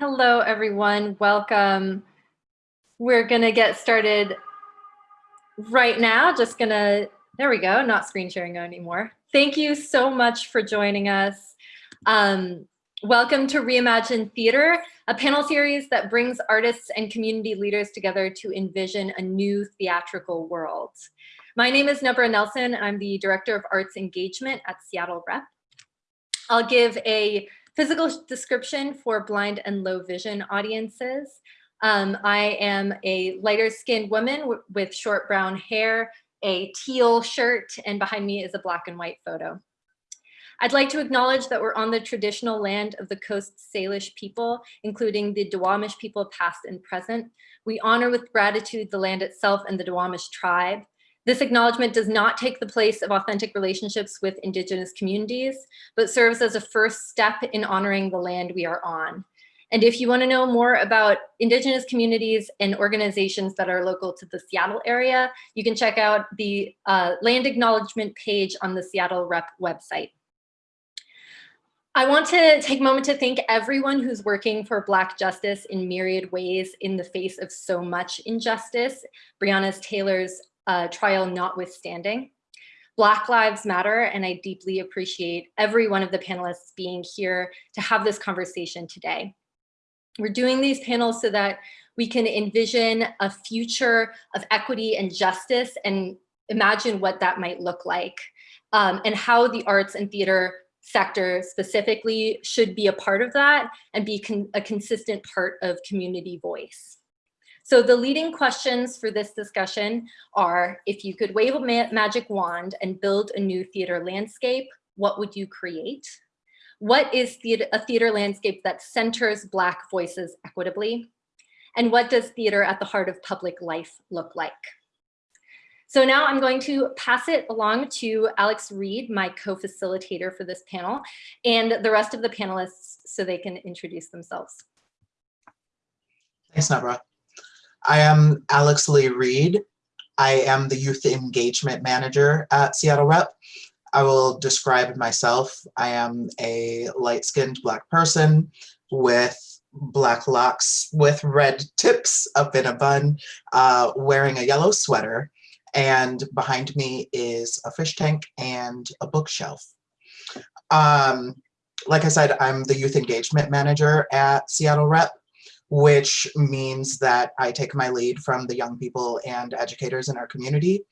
Hello, everyone. Welcome. We're going to get started right now. Just going to, there we go, not screen sharing anymore. Thank you so much for joining us. Um, welcome to Reimagine Theater, a panel series that brings artists and community leaders together to envision a new theatrical world. My name is Nabra Nelson. I'm the Director of Arts Engagement at Seattle Rep. I'll give a Physical description for blind and low vision audiences. Um, I am a lighter skinned woman with short brown hair, a teal shirt, and behind me is a black and white photo. I'd like to acknowledge that we're on the traditional land of the Coast Salish people, including the Duwamish people past and present. We honor with gratitude the land itself and the Duwamish tribe. This acknowledgement does not take the place of authentic relationships with indigenous communities, but serves as a first step in honoring the land we are on. And if you wanna know more about indigenous communities and organizations that are local to the Seattle area, you can check out the uh, land acknowledgement page on the Seattle Rep website. I want to take a moment to thank everyone who's working for Black justice in myriad ways in the face of so much injustice. Breonna Taylor's uh, trial notwithstanding. Black Lives Matter, and I deeply appreciate every one of the panelists being here to have this conversation today. We're doing these panels so that we can envision a future of equity and justice and imagine what that might look like um, and how the arts and theater sector specifically should be a part of that and be con a consistent part of community voice. So the leading questions for this discussion are, if you could wave a ma magic wand and build a new theater landscape, what would you create? What is theater, a theater landscape that centers Black voices equitably? And what does theater at the heart of public life look like? So now I'm going to pass it along to Alex Reed, my co-facilitator for this panel, and the rest of the panelists so they can introduce themselves. Thanks, Nabra. I am Alex Lee Reed. I am the Youth Engagement Manager at Seattle Rep. I will describe myself. I am a light-skinned Black person with black locks with red tips up in a bun, uh, wearing a yellow sweater. And behind me is a fish tank and a bookshelf. Um, like I said, I'm the Youth Engagement Manager at Seattle Rep which means that I take my lead from the young people and educators in our community.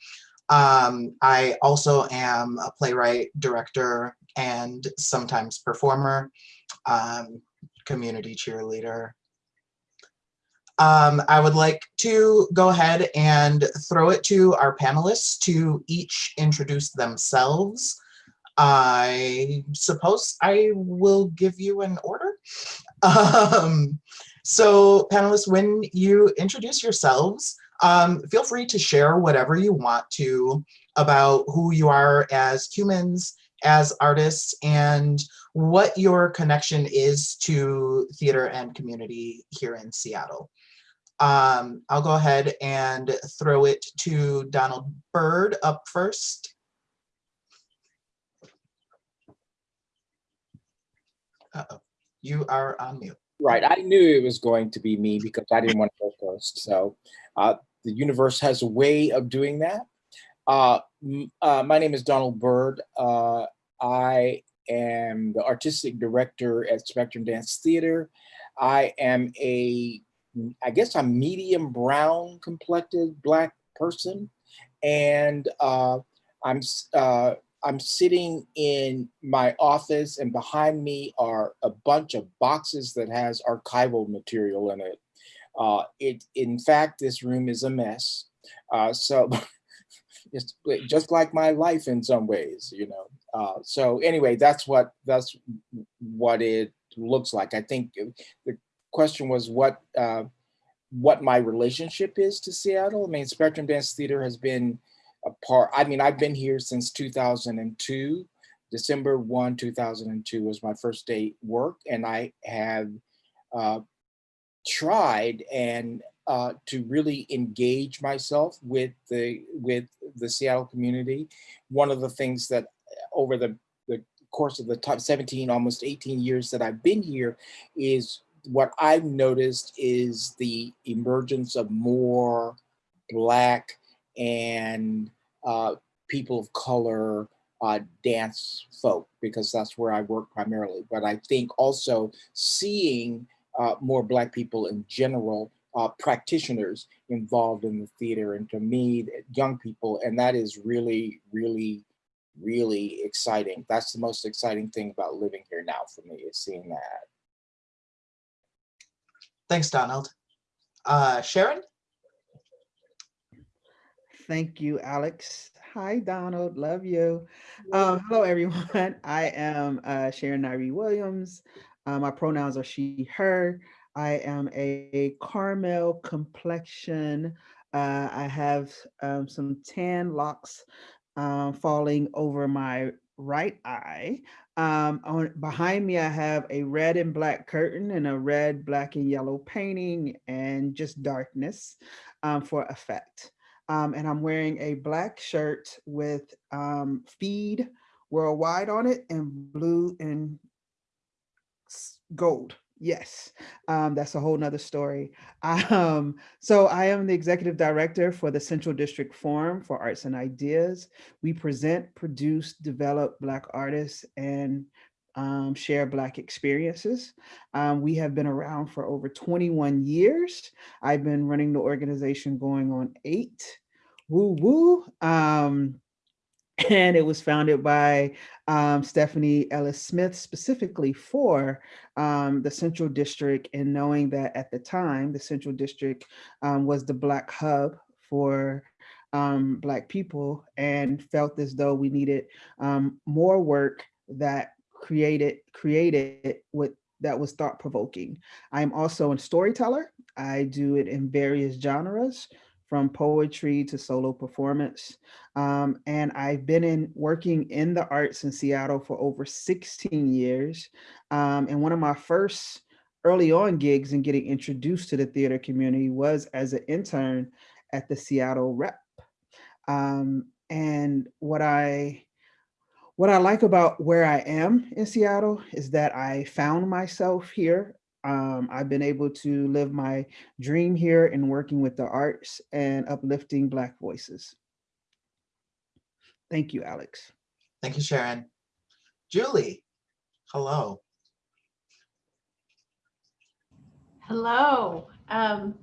Um, I also am a playwright, director, and sometimes performer, um, community cheerleader. Um, I would like to go ahead and throw it to our panelists to each introduce themselves. I suppose I will give you an order. Um, so panelists, when you introduce yourselves, um, feel free to share whatever you want to about who you are as humans, as artists, and what your connection is to theater and community here in Seattle. Um, I'll go ahead and throw it to Donald Byrd up first. Uh -oh. You are on mute. Right, I knew it was going to be me because I didn't want to go first. So uh, the universe has a way of doing that. Uh, uh, my name is Donald Byrd. Uh, I am the artistic director at Spectrum Dance Theater. I am a, I guess I'm medium brown complected black person. And uh, I'm uh, I'm sitting in my office and behind me are a bunch of boxes that has archival material in it. Uh, it in fact, this room is a mess. Uh, so it's just like my life in some ways, you know. Uh, so anyway, that's what that's what it looks like. I think the question was what uh, what my relationship is to Seattle. I mean, Spectrum Dance Theater has been a part, I mean, I've been here since 2002. December 1, 2002 was my first day work and I have uh, tried and uh, to really engage myself with the with the Seattle community. One of the things that uh, over the, the course of the top 17, almost 18 years that I've been here is what I've noticed is the emergence of more Black and uh, people of color uh, dance folk, because that's where I work primarily. But I think also seeing uh, more Black people in general, uh, practitioners involved in the theater, and to me, young people, and that is really, really, really exciting. That's the most exciting thing about living here now for me, is seeing that. Thanks, Donald. Uh, Sharon? Thank you, Alex. Hi, Donald. Love you. Um, hello, everyone. I am uh, Sharon Nyree Williams. Uh, my pronouns are she, her. I am a caramel complexion. Uh, I have um, some tan locks uh, falling over my right eye. Um, on behind me, I have a red and black curtain and a red, black and yellow painting and just darkness um, for effect. Um, and I'm wearing a black shirt with um, feed worldwide on it and blue and gold. Yes, um, that's a whole nother story. Um, so I am the executive director for the Central District Forum for Arts and Ideas. We present, produce, develop Black artists and um, share Black experiences. Um, we have been around for over 21 years. I've been running the organization going on eight. Woo woo. Um, and it was founded by um, Stephanie Ellis Smith specifically for um, the Central District and knowing that at the time, the Central District um, was the Black hub for um, Black people and felt as though we needed um, more work that created created with that was thought provoking. I'm also a storyteller. I do it in various genres from poetry to solo performance. Um, and I've been in working in the arts in Seattle for over 16 years. Um, and one of my first early on gigs and getting introduced to the theater community was as an intern at the Seattle Rep. Um, and what I what I like about where I am in Seattle is that I found myself here um, I've been able to live my dream here in working with the arts and uplifting Black voices. Thank you, Alex. Thank you, Sharon. Julie, hello. Hello. Um,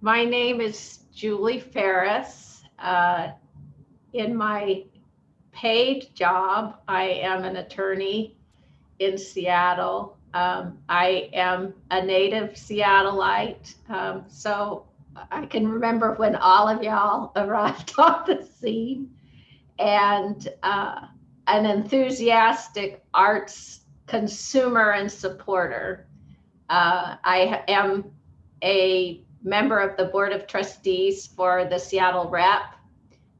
my name is Julie Ferris. Uh, in my paid job, I am an attorney in Seattle. Um, I am a native Seattleite, um, so I can remember when all of y'all arrived on the scene and uh, an enthusiastic arts consumer and supporter. Uh, I am a member of the Board of Trustees for the Seattle Rep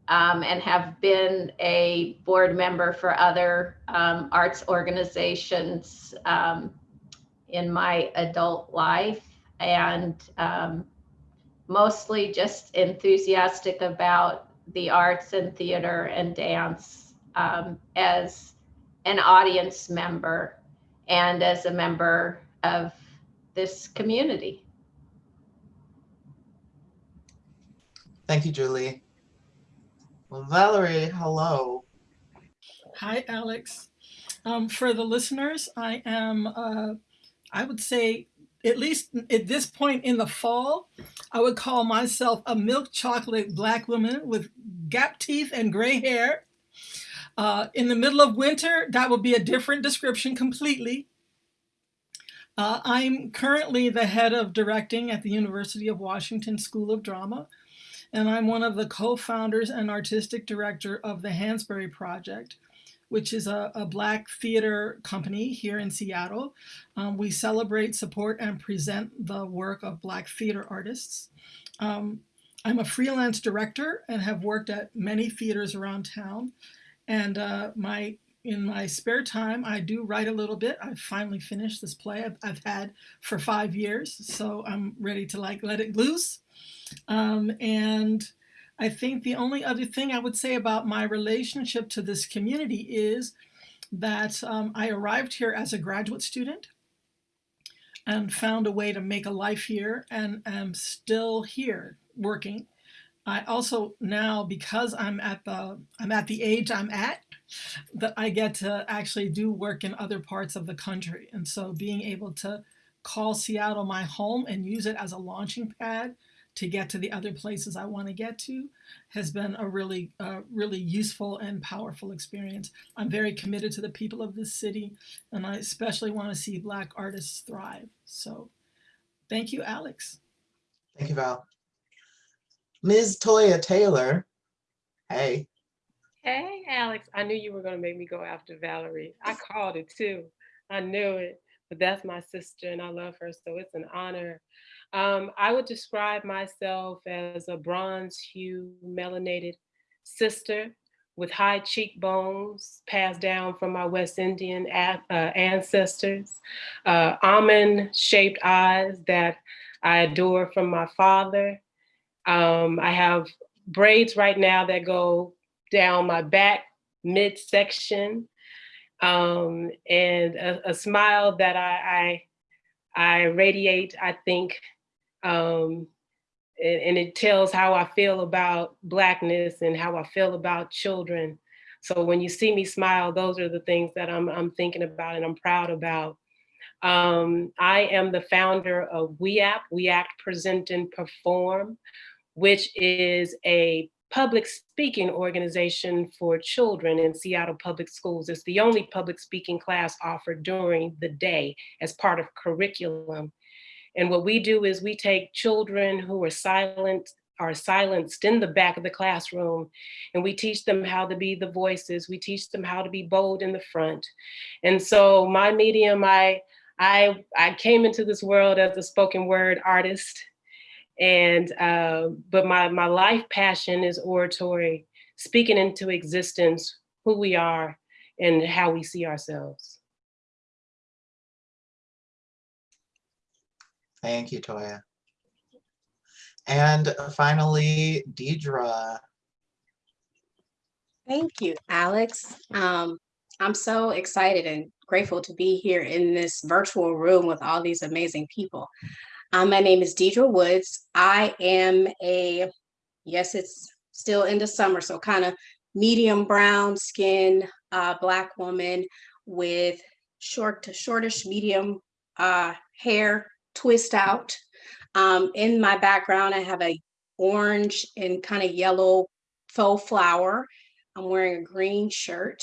um, and have been a board member for other um, arts organizations um, in my adult life and um, mostly just enthusiastic about the arts and theater and dance um, as an audience member and as a member of this community. Thank you, Julie. Valerie, hello. Hi, Alex. Um, for the listeners, I am, uh, I would say, at least at this point in the fall, I would call myself a milk chocolate black woman with gap teeth and gray hair. Uh, in the middle of winter, that would be a different description completely. Uh, I'm currently the head of directing at the University of Washington School of Drama, and I'm one of the co-founders and artistic director of the Hansberry Project, which is a, a Black theater company here in Seattle. Um, we celebrate, support, and present the work of Black theater artists. Um, I'm a freelance director and have worked at many theaters around town. And uh, my in my spare time, I do write a little bit. I've finally finished this play I've, I've had for five years, so I'm ready to like let it loose. Um, and I think the only other thing I would say about my relationship to this community is that um, I arrived here as a graduate student. and found a way to make a life here and am still here working. I also now, because I'm at the I'm at the age I'm at, that I get to actually do work in other parts of the country. And so being able to call Seattle my home and use it as a launching pad to get to the other places I want to get to has been a really, uh, really useful and powerful experience. I'm very committed to the people of this city, and I especially want to see Black artists thrive. So thank you, Alex. Thank you, Val. Ms. Toya Taylor. Hey. Hey, Alex, I knew you were going to make me go after Valerie. I called it too. I knew it, but that's my sister and I love her, so it's an honor. Um, I would describe myself as a bronze hue melanated sister with high cheekbones passed down from my West Indian uh, ancestors, uh, almond shaped eyes that I adore from my father. Um, I have braids right now that go down my back midsection um, and a, a smile that I, I, I radiate, I think, um, and, and it tells how I feel about Blackness and how I feel about children. So when you see me smile, those are the things that I'm, I'm thinking about and I'm proud about. Um, I am the founder of We Act, We Act Present and Perform, which is a public speaking organization for children in Seattle Public Schools. It's the only public speaking class offered during the day as part of curriculum. And what we do is we take children who are silent, are silenced in the back of the classroom, and we teach them how to be the voices. We teach them how to be bold in the front. And so my medium, I, I, I came into this world as a spoken word artist and uh, but my my life passion is oratory speaking into existence who we are and how we see ourselves Thank you, Toya. And finally, Deidre. Thank you, Alex. Um, I'm so excited and grateful to be here in this virtual room with all these amazing people. Um, my name is Deidre Woods. I am a, yes, it's still in the summer, so kind of medium brown skin, uh, black woman with short to shortish medium uh, hair, twist out. Um, in my background, I have a orange and kind of yellow faux flower. I'm wearing a green shirt.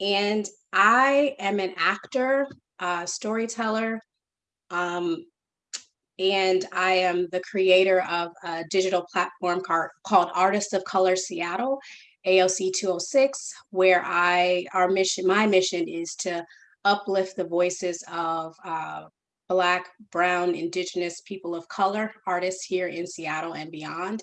And I am an actor, storyteller, um, and I am the creator of a digital platform called Artists of Color Seattle, AOC 206, where I our mission, my mission is to uplift the voices of uh, Black, Brown, Indigenous people of color artists here in Seattle and beyond,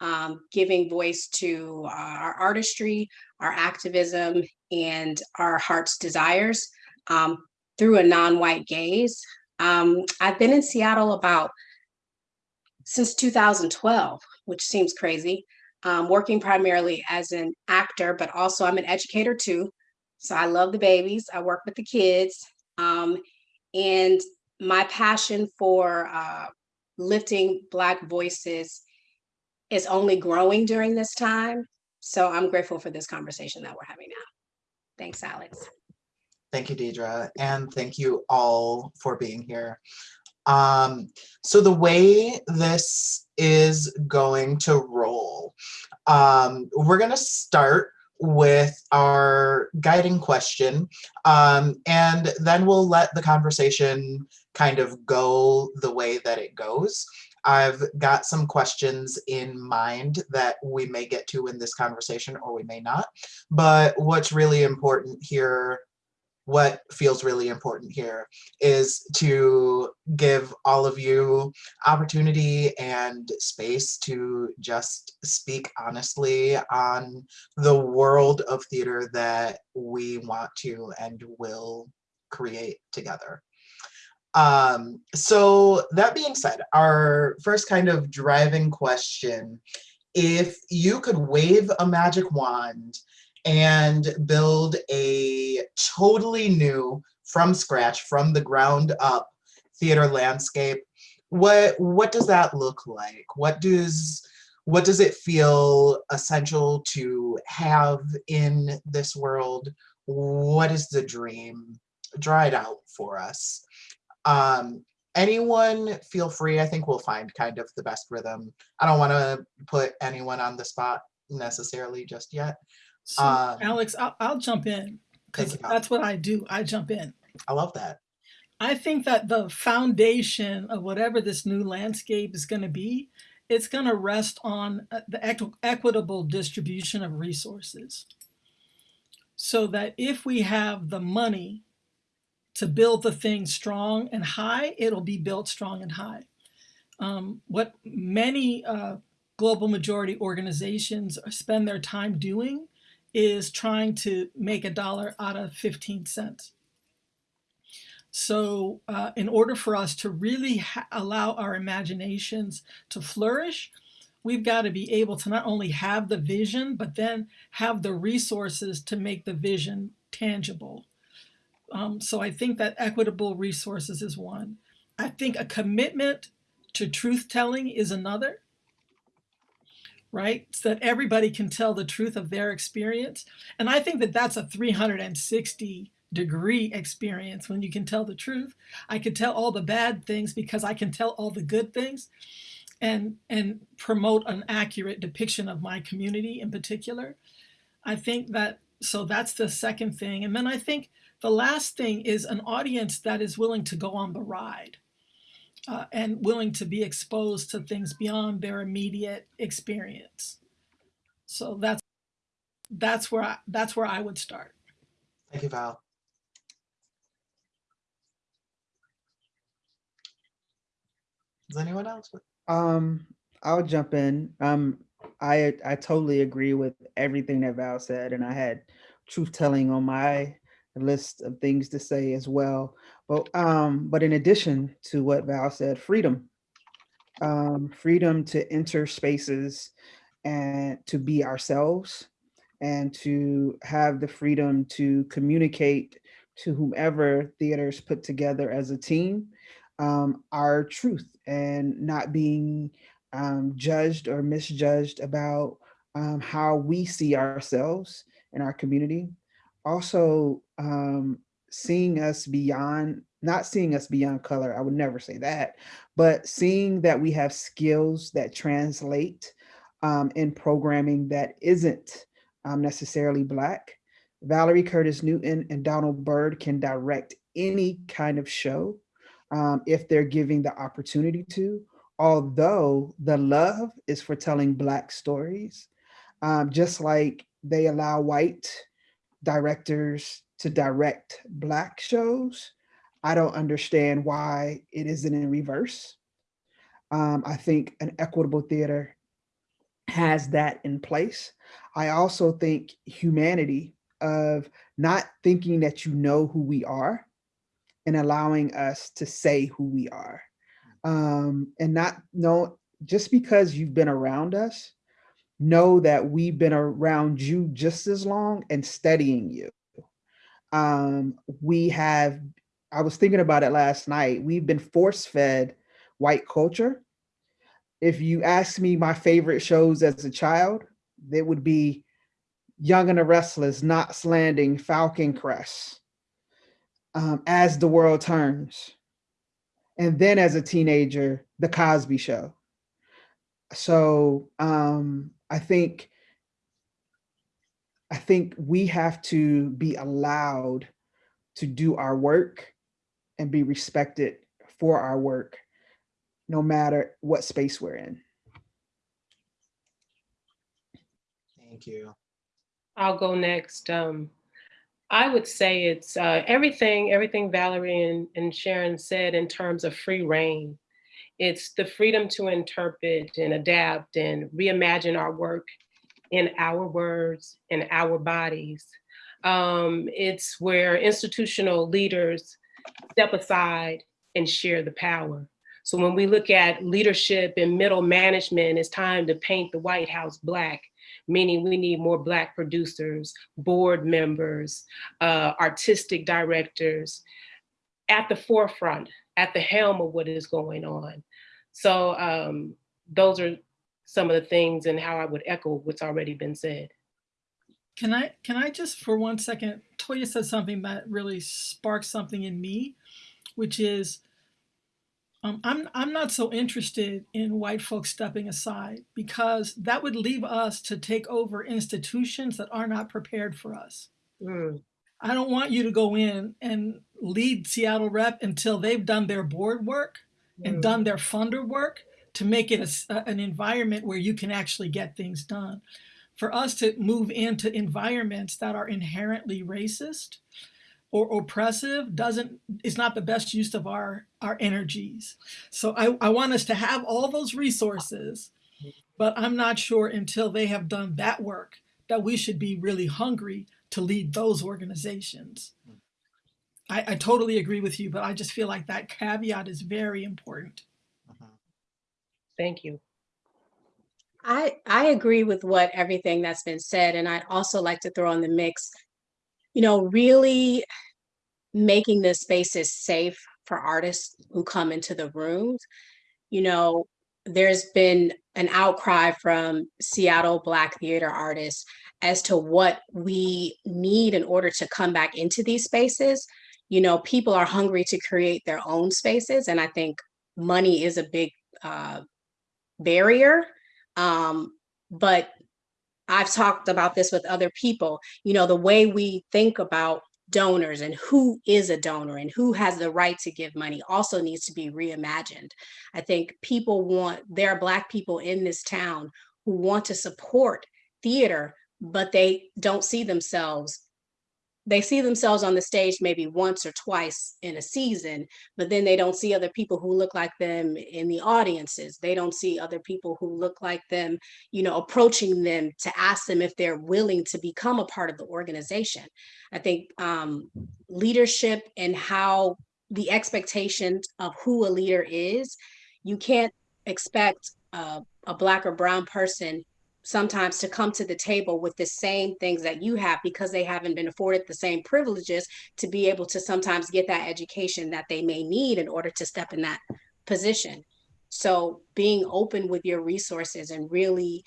um, giving voice to uh, our artistry, our activism, and our heart's desires um, through a non-white gaze. Um, I've been in Seattle about since 2012, which seems crazy, um, working primarily as an actor, but also I'm an educator too. So I love the babies, I work with the kids. Um, and my passion for uh, lifting Black voices is only growing during this time. So I'm grateful for this conversation that we're having now. Thanks, Alex. Thank you, Deidre, and thank you all for being here. Um, so the way this is going to roll, um, we're gonna start with our guiding question, um, and then we'll let the conversation kind of go the way that it goes. I've got some questions in mind that we may get to in this conversation or we may not. But what's really important here what feels really important here is to give all of you opportunity and space to just speak honestly on the world of theater that we want to and will create together. Um, so that being said, our first kind of driving question, if you could wave a magic wand and build a totally new, from scratch, from the ground up theater landscape. What what does that look like? What does what does it feel essential to have in this world? What is the dream? Draw it out for us. Um, anyone feel free. I think we'll find kind of the best rhythm. I don't want to put anyone on the spot necessarily just yet. So, Um, Alex, I'll, I'll jump in because that's what I do. I jump in. I love that. I think that the foundation of whatever this new landscape is going to be, it's going to rest on uh, the equi- equitable distribution of resources. So that if we have the money to build the thing strong and high, it'll be built strong and high. Um, what many uh, global majority organizations spend their time doing is trying to make a dollar out of 15 cents. So, uh, in order for us to really allow our imaginations to flourish, we've got to be able to not only have the vision, but then have the resources to make the vision tangible. Um, so, I think that equitable resources is one. I think a commitment to truth telling is another, right? So that everybody can tell the truth of their experience. And I think that that's a 360 degree experience when you can tell the truth. I can tell all the bad things because I can tell all the good things and and promote an accurate depiction of my community in particular. I think that so that's the second thing. And then I think the last thing is an audience that is willing to go on the ride. Uh, and willing to be exposed to things beyond their immediate experience. So that's that's where I, that's where I would start. Thank you, Val. Does anyone else? Um, I'll jump in. Um, I I totally agree with everything that Val said, and I had truth telling on my list of things to say as well. But um, but in addition to what Val said, freedom, um, freedom to enter spaces and to be ourselves, and to have the freedom to communicate to whomever theaters put together as a team um, our truth and not being um, judged or misjudged about um, how we see ourselves in our community. Also, um, seeing us beyond, not seeing us beyond color, I would never say that, but seeing that we have skills that translate um, in programming that isn't um, necessarily Black. Valerie Curtis Newton and Donald Byrd can direct any kind of show um, if they're giving the opportunity to, although the love is for telling Black stories, um, just like they allow white directors to direct Black shows. I don't understand why it isn't in reverse. Um, I think an equitable theater has that in place. I also think humanity of not thinking that you know who we are and allowing us to say who we are. Um, and not know, just because you've been around us, know that we've been around you just as long and studying you. Um, we have, I was thinking about it last night, we've been force fed white culture. If you ask me my favorite shows as a child, they would be Young and the Restless, Knots Landing, Falcon Crest, um, As the World Turns. And then as a teenager, The Cosby Show. So um, I think I think we have to be allowed to do our work and be respected for our work, no matter what space we're in. Thank you. I'll go next. Um, I would say it's uh, everything, everything Valerie and, and Sharon said in terms of free reign. It's the freedom to interpret and adapt and reimagine our work in our words, in our bodies. Um, it's where institutional leaders step aside and share the power. So when we look at leadership and middle management, it's time to paint the White House black meaning we need more Black producers, board members, uh, artistic directors, at the forefront, at the helm of what is going on. So um, those are some of the things and how I would echo what's already been said. Can I can I just for one second? Toya said something that really sparked something in me, which is um, I'm I'm not so interested in white folks stepping aside because that would leave us to take over institutions that are not prepared for us. Mm, I don't want you to go in and lead Seattle Rep until they've done their board work and mm, done their funder work to make it a an environment where you can actually get things done. For us to move into environments that are inherently racist or oppressive doesn't is not the best use of our our energies. So I, I want us to have all those resources, but I'm not sure until they have done that work that we should be really hungry to lead those organizations. I, I totally agree with you, but I just feel like that caveat is very important. Thank you. I I agree with what everything that's been said, and I'd also like to throw in the mix, you know, really making the spaces safe for artists who come into the rooms. You know, there's been an outcry from Seattle Black theater artists as to what we need in order to come back into these spaces. You know, people are hungry to create their own spaces, and I think money is a big uh, barrier. Um, but I've talked about this with other people. You know, the way we think about donors and who is a donor and who has the right to give money also needs to be reimagined. I think people want, there are Black people in this town who want to support theater, but they don't see themselves. They see themselves on the stage maybe once or twice in a season, but then they don't see other people who look like them in the audiences. They don't see other people who look like them, you know, approaching them to ask them if they're willing to become a part of the organization. I think um, leadership and how the expectations of who a leader is, you can't expect uh, a black or brown person sometimes to come to the table with the same things that you have because they haven't been afforded the same privileges to be able to sometimes get that education that they may need in order to step in that position. So being open with your resources and really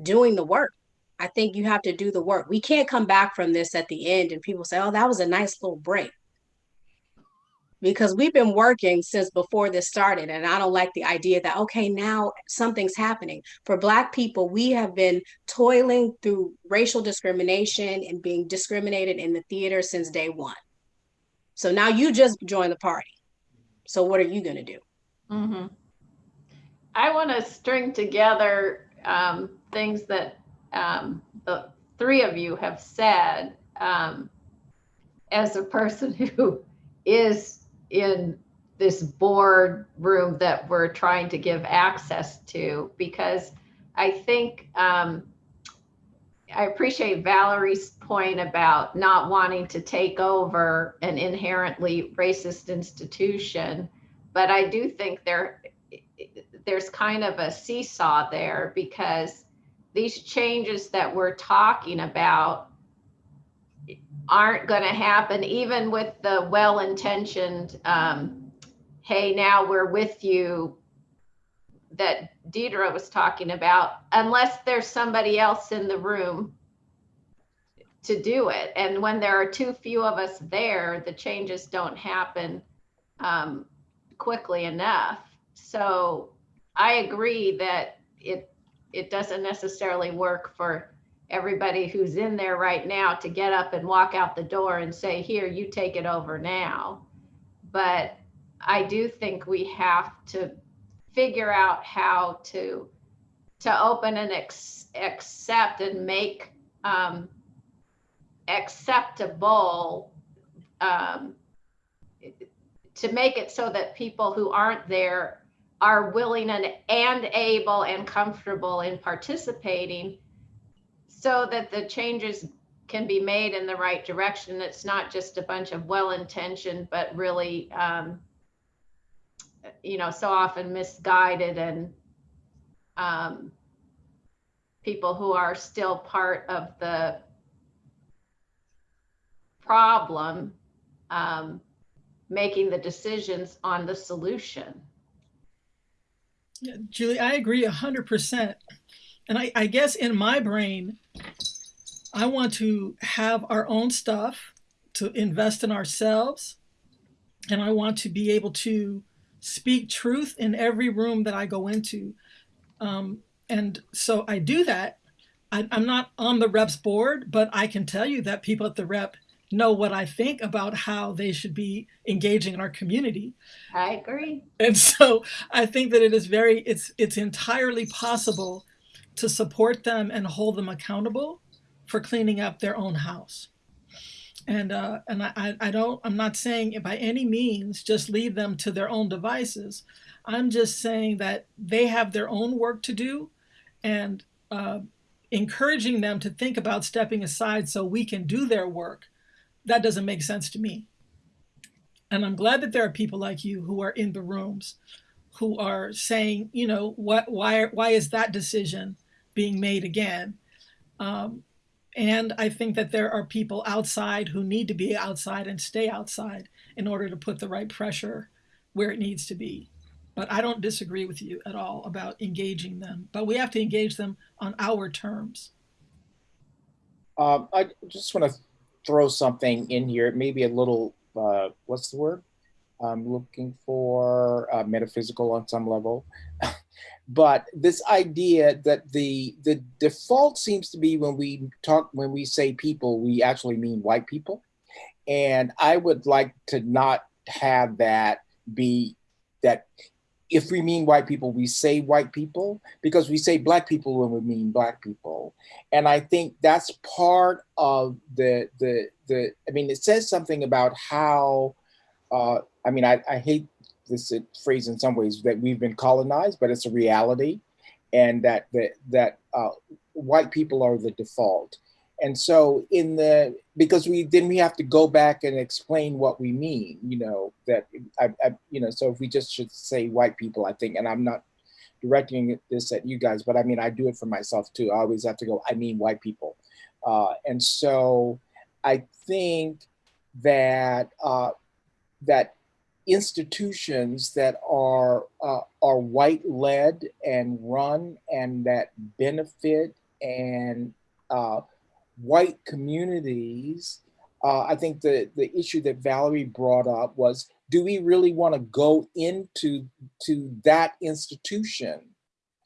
doing the work. I think you have to do the work. We can't come back from this at the end and people say, oh, that was a nice little break. Because we've been working since before this started. And I don't like the idea that, okay, now something's happening. For Black people, we have been toiling through racial discrimination and being discriminated in the theater since day one. So now you just joined the party. So what are you going to do? Mhm. I want to string together um, things that um, the three of you have said um, as a person who is in this board room that we're trying to give access to because I think um, I appreciate Valerie's point about not wanting to take over an inherently racist institution, but I do think there there's kind of a seesaw there because these changes that we're talking about aren't going to happen even with the well-intentioned um, hey now we're with you that deidre was talking about unless there's somebody else in the room to do it. And when there are too few of us there the changes don't happen um, quickly enough. So i agree that it it doesn't necessarily work for everybody who's in there right now to get up and walk out the door and say, here, you take it over now. But I do think we have to figure out how to to open and ex- accept and make um, acceptable um, to make it so that people who aren't there are willing and, and able and comfortable in participating so that the changes can be made in the right direction. It's not just a bunch of well-intentioned, but really, um, you know, so often misguided and um, people who are still part of the problem um, making the decisions on the solution. Yeah, Julie, I agree 100%. And I, I guess in my brain, I want to have our own stuff to invest in ourselves. And I want to be able to speak truth in every room that I go into. Um, and so I do that. I, I'm not on the reps board, but I can tell you that people at the rep know what I think about how they should be engaging in our community. I agree. And so I think that it is very, it's it's entirely possible to support them and hold them accountable for cleaning up their own house. And uh, and I, I don't I'm not saying by any means just leave them to their own devices. I'm just saying that they have their own work to do, and uh, encouraging them to think about stepping aside so we can do their work that doesn't make sense to me. And I'm glad that there are people like you who are in the rooms who are saying, you know, what, why, why is that decision being made again? Um, and I think that there are people outside who need to be outside and stay outside in order to put the right pressure where it needs to be. But I don't disagree with you at all about engaging them, but we have to engage them on our terms. Um, I just want to throw something in here, maybe a little, uh, what's the word? I'm looking for uh, metaphysical on some level. but this idea that the the default seems to be when we talk when we say people we actually mean white people and i would like to not have that be that if we mean white people, we say white people because we say black people when we mean black people. And I think that's part of the, the, the I mean, it says something about how, uh, I mean, I, I hate this phrase in some ways that we've been colonized, but it's a reality. And that, that, that uh, white people are the default and so in the because we then we have to go back and explain what we mean you know that I, I, you know so if we just should say white people i think and i'm not directing this at you guys but i mean i do it for myself too i always have to go i mean white people uh, and so i think that uh, that institutions that are uh, are white led and run and that benefit and uh, white communities, uh, I think the, the issue that Valerie brought up was, do we really want to go into to that institution?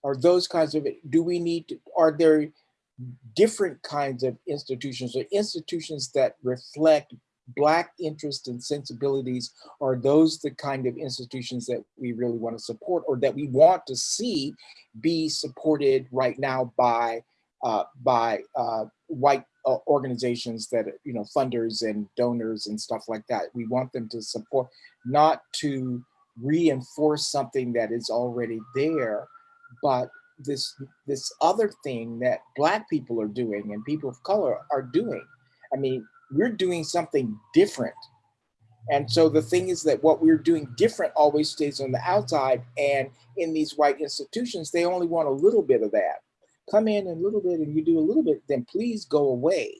Or those kinds of, do we need to, are there different kinds of institutions or institutions that reflect black interests and sensibilities are those the kind of institutions that we really want to support or that we want to see be supported right now by uh, by uh, white uh, organizations that, you know, funders and donors and stuff like that. We want them to support, not to reinforce something that is already there, but this this other thing that black people are doing and people of color are doing. I mean, we're doing something different. And so the thing is that what we're doing different always stays on the outside. And in these white institutions, they only want a little bit of that come in a little bit and you do a little bit, then please go away,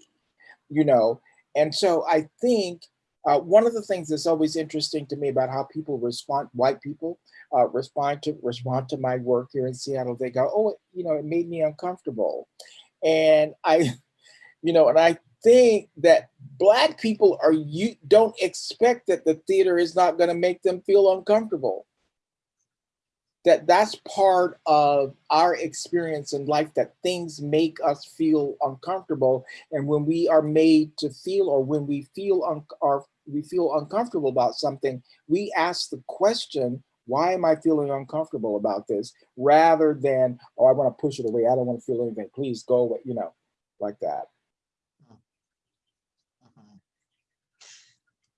you know? And so I think uh, one of the things that's always interesting to me about how people respond, white people uh, respond to respond to my work here in Seattle, they go, oh, you know, it made me uncomfortable. And I, you know, and I think that black people are you don't expect that the theater is not going to make them feel uncomfortable. That that's part of our experience in life that things make us feel uncomfortable. And when we are made to feel or when we feel un or we feel uncomfortable about something we ask the question why am i feeling uncomfortable about this? Rather than oh i want to push it away. I don't want to feel anything. Please go away you know like that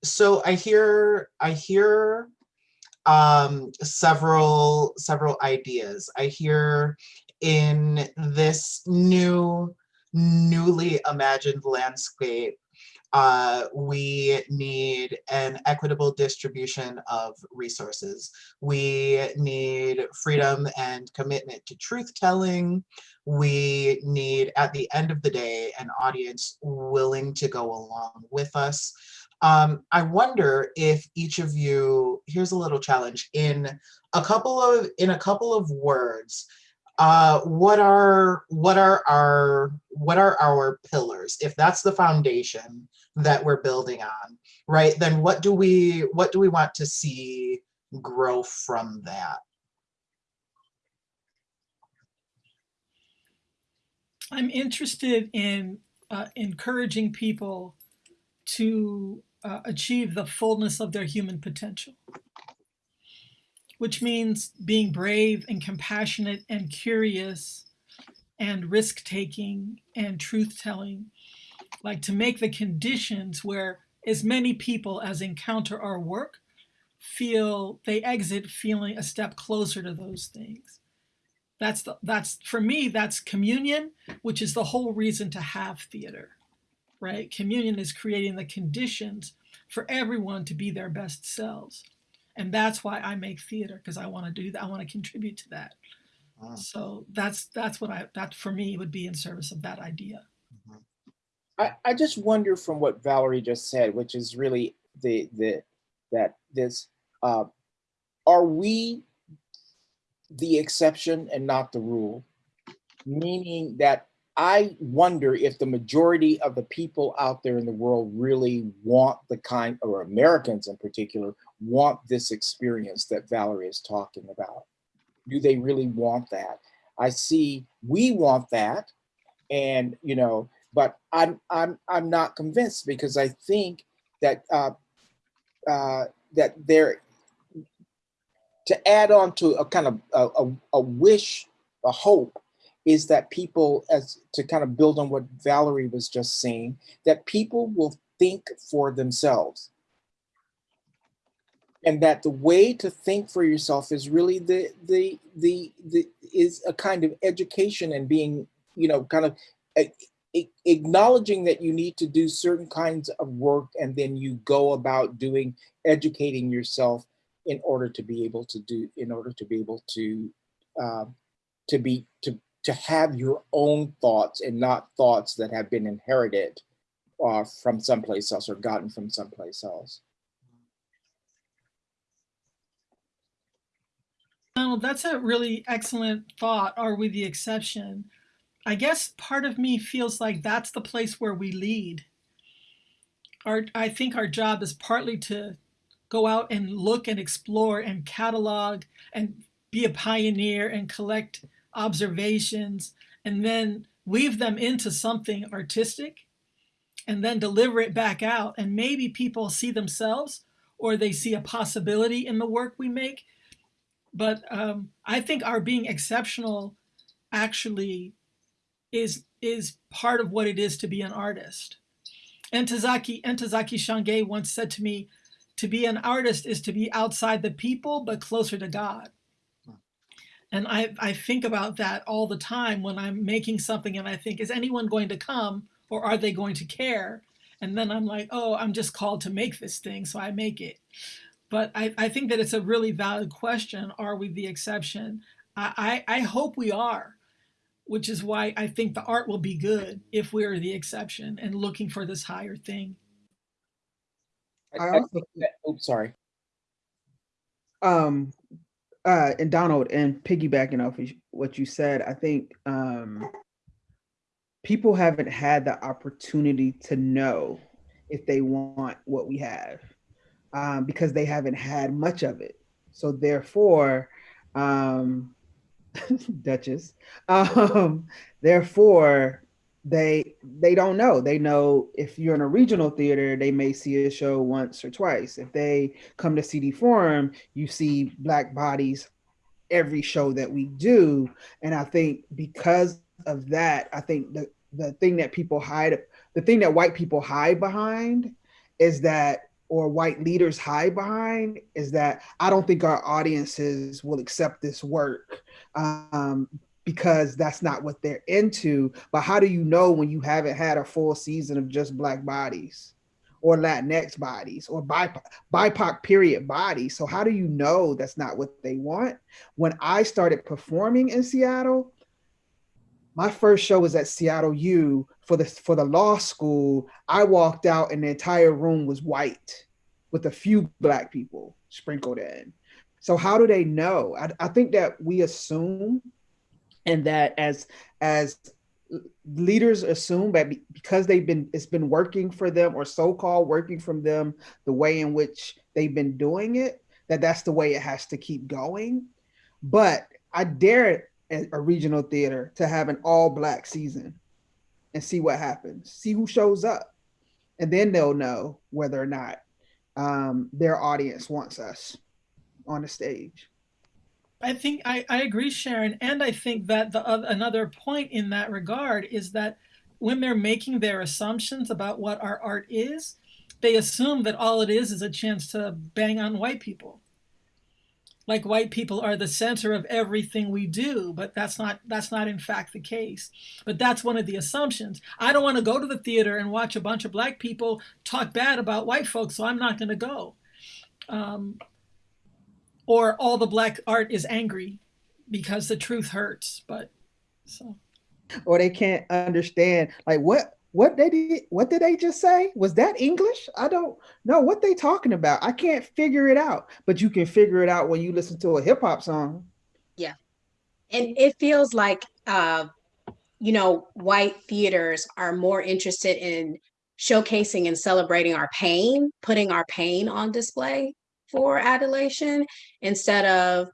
so i hear i hear um, several several ideas. I hear in this new, newly imagined landscape, uh, we need an equitable distribution of resources. We need freedom and commitment to truth telling. We need, at the end of the day, an audience willing to go along with us Um, I wonder if each of you, here's a little challenge, in a couple of in a couple of words, uh, what are what are our what are our pillars? If that's the foundation that we're building on, right? Then what do we what do we want to see grow from that? I'm interested in uh, encouraging people to uh, achieve the fullness of their human potential, which means being brave and compassionate and curious and risk taking and truth telling, like to make the conditions where as many people as encounter our work feel they exit feeling a step closer to those things. That's the, that's for me, that's communion, which is the whole reason to have theater, right? Communion is creating the conditions for everyone to be their best selves. And that's why I make theater because I want to do that. I want to contribute to that. Wow. So that's that's what I that for me would be in service of that idea. I, I just wonder from what Valerie just said, which is really the the that this uh, are we the exception and not the rule? Meaning that I wonder if the majority of the people out there in the world really want the kind, or Americans in particular, want this experience that Valerie is talking about. Do they really want that? I see we want that, and you know, but I'm I'm I'm not convinced because I think that uh, uh, that there to add on to a kind of a, a, a, wish, a hope, is that people, as to kind of build on what Valerie was just saying, that people will think for themselves. And that the way to think for yourself is really the the the, the is a kind of education and being, you know, kind of acknowledging that you need to do certain kinds of work and then you go about doing educating yourself in order to be able to do, in order to be able to, uh, to be, to, to have your own thoughts and not thoughts that have been inherited uh, from someplace else or gotten from someplace else. Oh, that's a really excellent thought. Are we the exception? I guess part of me feels like that's the place where we lead. Our, I think our job is partly to go out and look and explore and catalog and be a pioneer and collect observations and then weave them into something artistic and then deliver it back out. And maybe people see themselves or they see a possibility in the work we make. But um, I think our being exceptional actually is, is part of what it is to be an artist. Ntozake, Ntozake Shange once said to me, to be an artist is to be outside the people, but closer to God. And I, I think about that all the time when I'm making something and I think, is anyone going to come or are they going to care? And then I'm like, oh, I'm just called to make this thing, so I make it. But I, I think that it's a really valid question. Are we the exception? I, I, I hope we are, which is why I think the art will be good if we're the exception and looking for this higher thing. I, I I also that, oops, sorry. um uh and Donald and piggybacking off of what you said, I think um people haven't had the opportunity to know if they want what we have um, because they haven't had much of it. So therefore, um, Duchess, um, therefore they they don't know. They know if you're in a regional theater they may see a show once or twice. If they come to cd forum you see black bodies every show that we do. And i think because of that i think the the thing that people hide the thing that white people hide behind is that or white leaders hide behind is that i don't think our audiences will accept this work. Um, because that's not what they're into. But how do you know when you haven't had a full season of just black bodies or Latinx bodies or BIPOC, period bodies? So how do you know that's not what they want? When I started performing in Seattle, my first show was at Seattle U for the for the law school. I walked out and the entire room was white with a few black people sprinkled in. So how do they know? I, I think that we assume and that as as leaders assume that because they've been it's been working for them or so-called working from them the way in which they've been doing it that that's the way it has to keep going. But i dare a regional theater to have an all black season and see what happens see who shows up. And then they'll know whether or not um, their audience wants us on the stage I think I, I agree, Sharon, and I think that the uh, another point in that regard is that when they're making their assumptions about what our art is, they assume that all it is is a chance to bang on white people. Like white people are the center of everything we do, but that's not that's not in fact the case. But that's one of the assumptions. I don't want to go to the theater and watch a bunch of black people talk bad about white folks, so I'm not going to go. Um, or all the black art is angry because the truth hurts. But so, or they can't understand like what what they did what did they just say? Was that english? I don't know what they talking about. I can't figure it out but you can figure it out when you listen to a hip-hop song. Yeah. And it feels like uh you know white theaters are more interested in showcasing and celebrating our pain putting our pain on display for adulation instead of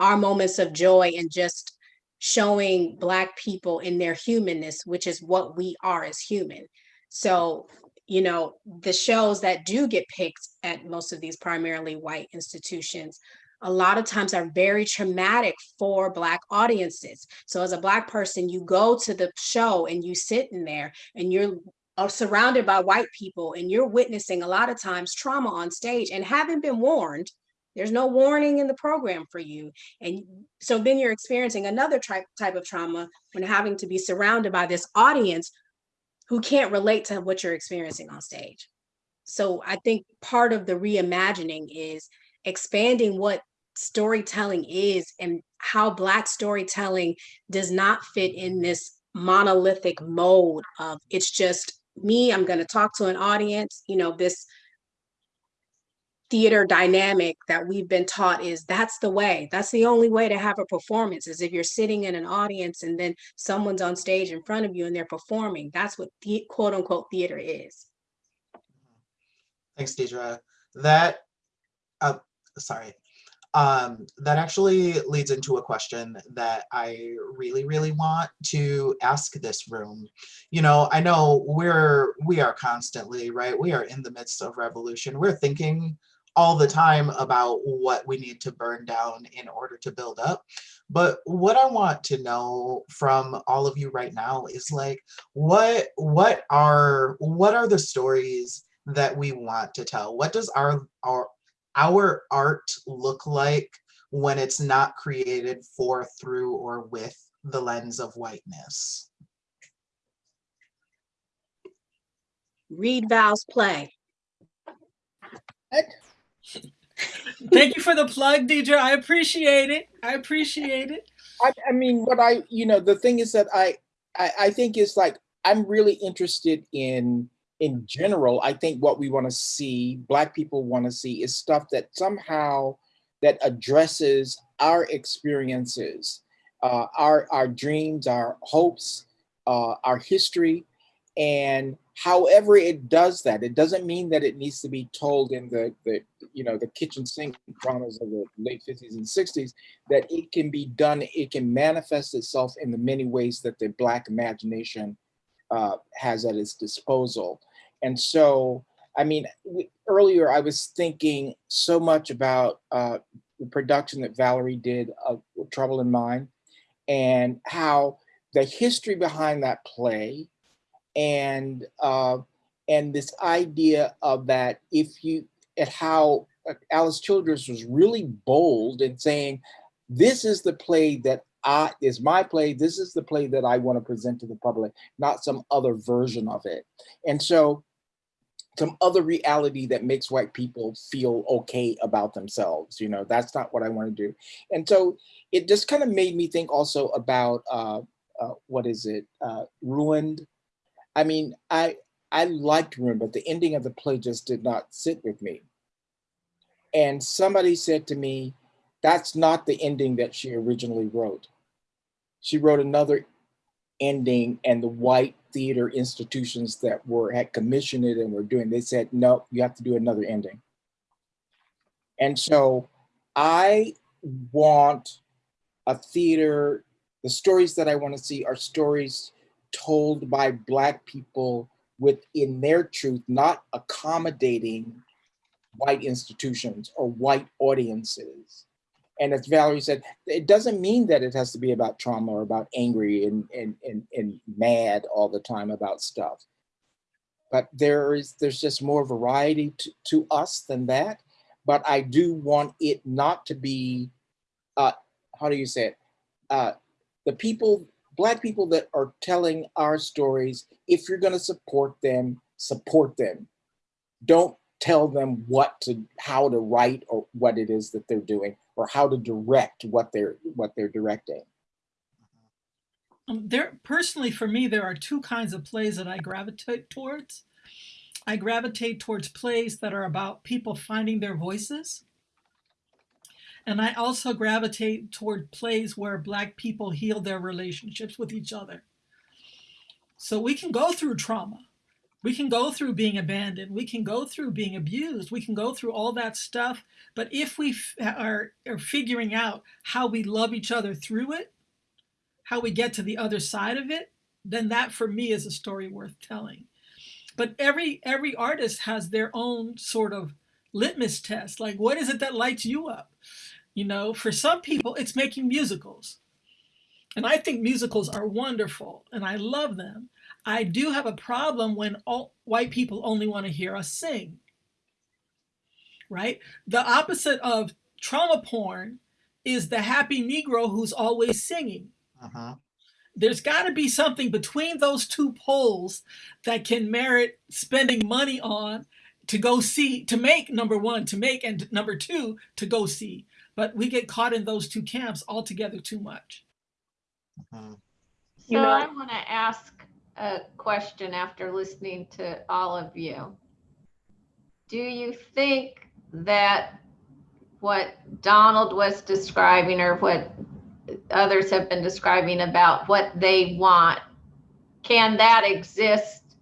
our moments of joy and just showing black people in their humanness which is what we are as human. So you know the shows that do get picked at most of these primarily white institutions a lot of times are very traumatic for black audiences. So as a black person you go to the show and you sit in there and you're are surrounded by white people and you're witnessing a lot of times trauma on stage and haven't been warned there's no warning in the program for you. And so then you're experiencing another type type of trauma when having to be surrounded by this audience who can't relate to what you're experiencing on stage. So i think part of the reimagining is expanding what storytelling is and how black storytelling does not fit in this monolithic mode of it's just me, I'm going to talk to an audience, you know, this theater dynamic that we've been taught is that's the way. That's the only way to have a performance is if you're sitting in an audience and then someone's on stage in front of you and they're performing. That's what the quote unquote theater is. Thanks deidre. That uh sorry um, that actually leads into a question that I really, really want to ask this room. You know, I know we're, we are constantly, right? We are in the midst of revolution. We're thinking all the time about what we need to burn down in order to build up. But what I want to know from all of you right now is like, what, what are, what are the stories that we want to tell? What does our, our, our art look like when it's not created for, through, or with the lens of whiteness? Read Val's play. Thank you for the plug, Deidre. I appreciate it. I appreciate it. I, I mean, what I, you know, the thing is that I, I, I think is like, I'm really interested in in general, I think what we want to see, Black people want to see, is stuff that somehow that addresses our experiences, uh, our our dreams, our hopes, uh, our history, and however it does that, it doesn't mean that it needs to be told in the the you know the kitchen sink dramas of the late 50s and 60s. That it can be done, it can manifest itself in the many ways that the Black imagination uh, has at its disposal. And so, I mean, earlier I was thinking so much about uh, the production that Valerie did of Trouble in Mind and how the history behind that play and uh, and this idea of that if you at how uh, Alice Childress was really bold in saying, this is the play that I, is my play. This is the play that I want to present to the public, not some other version of it. And so some other reality that makes white people feel okay about themselves. You know, that's not what I want to do. And so it just kind of made me think also about uh, uh, what is it, uh, ruined. I mean, I I liked Ruined, but the ending of the play just did not sit with me. And somebody said to me, that's not the ending that she originally wrote. She wrote another ending and the white theater institutions that were had commissioned it and were doing, they said, no, you have to do another ending. And so I want a theater, the stories that I want to see are stories told by Black people within their truth, not accommodating white institutions or white audiences. And as Valerie said, it doesn't mean that it has to be about trauma or about angry and, and, and, and mad all the time about stuff. But there is there's just more variety to, to us than that. But I do want it not to be, uh, how do you say it? Uh, the people, Black people that are telling our stories, if you're gonna support them, support them. Don't tell them what to, how to write or what it is that they're doing or how to direct what they're, what they're directing. Um, there, personally, for me, there are two kinds of plays that I gravitate towards. I gravitate towards plays that are about people finding their voices. And I also gravitate toward plays where Black people heal their relationships with each other. So we can go through trauma. We can go through being abandoned. We can go through being abused. We can go through all that stuff. But if we are, are figuring out how we love each other through it, how we get to the other side of it, then that for me is a story worth telling. But every every artist has their own sort of litmus test. Like, what is it that lights you up? You know, for some people, it's making musicals. And I think musicals are wonderful and I love them. I do have a problem when all white people only want to hear us sing. Right? The opposite of trauma porn is the happy Negro who's always singing. Uh -huh. There's got to be something between those two poles that can merit spending money on to go see, to make number one, to make, and number two, to go see. But we get caught in those two camps altogether too much. Uh-huh. So you know, I want to ask a question after listening to all of you. Do you think that what Donald was describing or what others have been describing about what they want, can that exist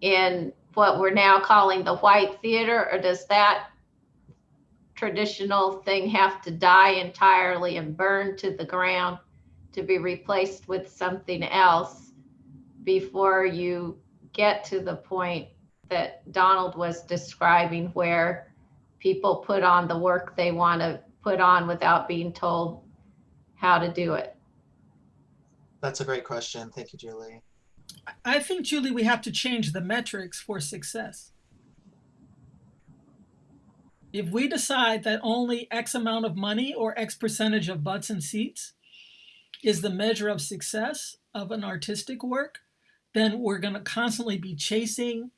in what we're now calling the white theater or does that traditional thing have to die entirely and burn to the ground to be replaced with something else before you get to the point that Donald was describing where people put on the work they want to put on without being told how to do it? That's a great question. Thank you, Julie. I think, Julie, we have to change the metrics for success. If we decide that only X amount of money or X percentage of butts and seats is the measure of success of an artistic work, then we're going to constantly be chasing,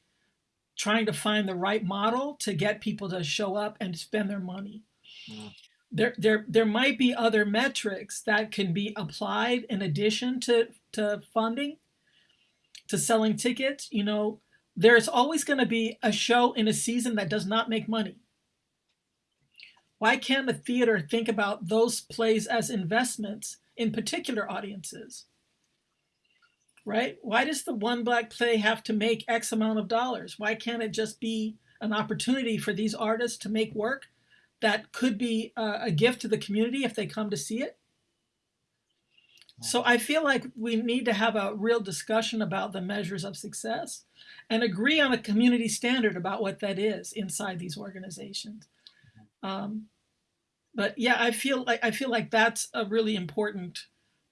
trying to find the right model to get people to show up and spend their money. Mm. There, there, there might be other metrics that can be applied in addition to, to funding, to selling tickets. You know, there's always going to be a show in a season that does not make money. Why can't the theater think about those plays as investments in particular audiences? Right? Why does the one black play have to make X amount of dollars? Why can't it just be an opportunity for these artists to make work that could be a, a gift to the community if they come to see it? So I feel like we need to have a real discussion about the measures of success and agree on a community standard about what that is inside these organizations. Um, but yeah, I feel like I feel like that's a really important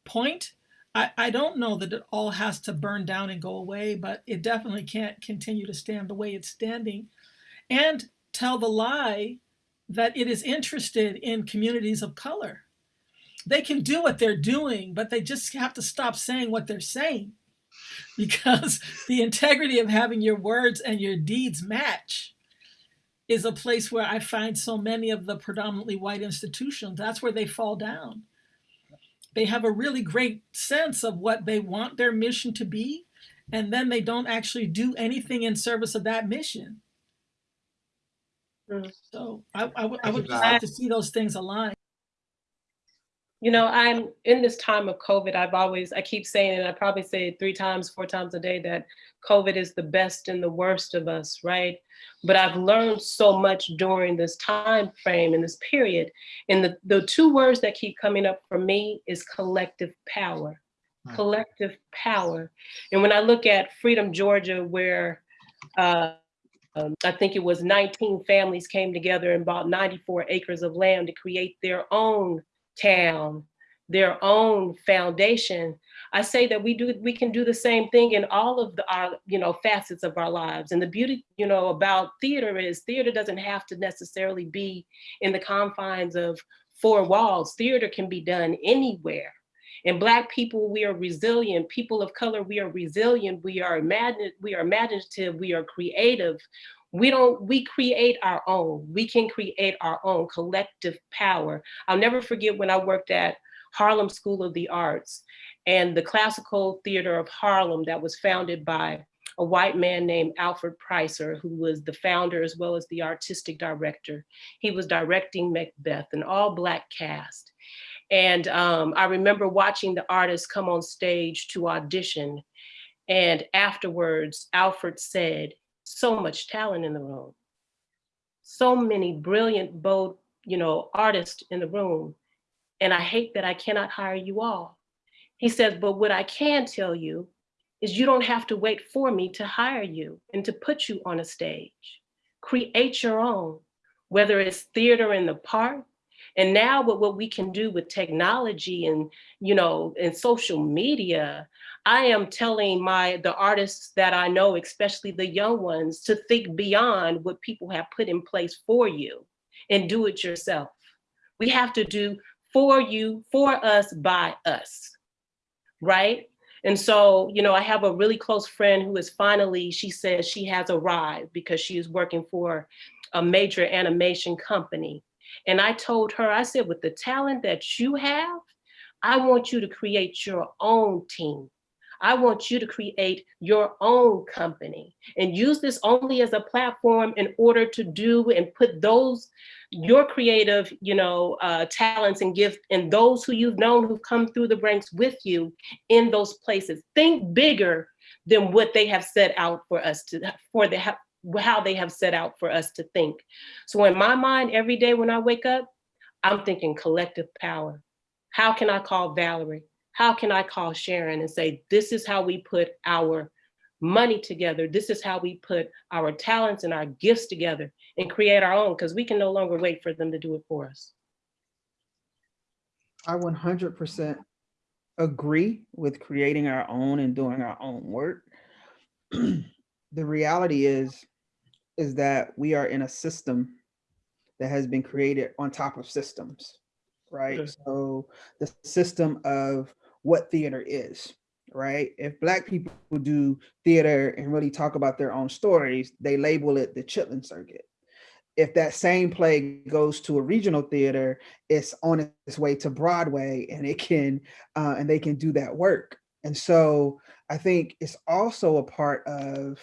point. I, I don't know that it all has to burn down and go away, but it definitely can't continue to stand the way it's standing and tell the lie that it is interested in communities of color. They can do what they're doing, but they just have to stop saying what they're saying because the integrity of having your words and your deeds match is a place where I find so many of the predominantly white institutions, that's where they fall down. They have a really great sense of what they want their mission to be, and then they don't actually do anything in service of that mission. Mm. So I, I would- I would you, just Val. like to see those things align. You know, I'm in this time of COVID, I've always, I keep saying it, I probably say it three times, four times a day that COVID is the best and the worst of us, right? But I've learned so much during this time frame and this period. And the, the two words that keep coming up for me is collective power. Hmm. Collective power. And when I look at Freedom, Georgia, where uh, um, I think it was 19 families came together and bought 94 acres of land to create their own town, their own foundation. I say that we do we can do the same thing in all of the our you know facets of our lives. And the beauty you know about theater is theater doesn't have to necessarily be in the confines of four walls. Theater can be done anywhere. And black people, we are resilient. People of color, we are resilient. We are imagine, we are imaginative. We are creative. We don't, we create our own. We can create our own collective power. I'll never forget when I worked at Harlem School of the Arts and the classical theater of Harlem that was founded by a white man named Alfred Preisser, who was the founder as well as the artistic director. He was directing Macbeth, an all black cast. And um, I remember watching the artists come on stage to audition. And afterwards, Alfred said, so much talent in the room. So many brilliant, bold, you know, artists in the room. And I hate that I cannot hire you all. He says, but what I can tell you is you don't have to wait for me to hire you and to put you on a stage. Create your own, whether it's theater in the park, and now with what we can do with technology and, you know, and social media, I am telling my, the artists that I know, especially the young ones, to think beyond what people have put in place for you and do it yourself. We have to do for you, for us, by us, right? And so, you know, I have a really close friend who is finally, she says she has arrived because she is working for a major animation company. And I told her, I said, with the talent that you have, I want you to create your own team. I want you to create your own company and use this only as a platform in order to do and put those, your creative, you know, uh, talents and gifts and those who you've known who've come through the ranks with you in those places. Think bigger than what they have set out for us to, for the, how they have set out for us to think. So in my mind, every day when I wake up, I'm thinking collective power. How can I call Valerie? How can I call Sharon and say, this is how we put our money together. This is how we put our talents and our gifts together and create our own because we can no longer wait for them to do it for us. I 100% agree with creating our own and doing our own work. the reality is, is that we are in a system that has been created on top of systems, right? Okay. So the system of what theater is, right? If Black people do theater and really talk about their own stories, they label it the Chitlin Circuit. If that same play goes to a regional theater, it's on its way to Broadway and it can, uh, and they can do that work. And so I think it's also a part of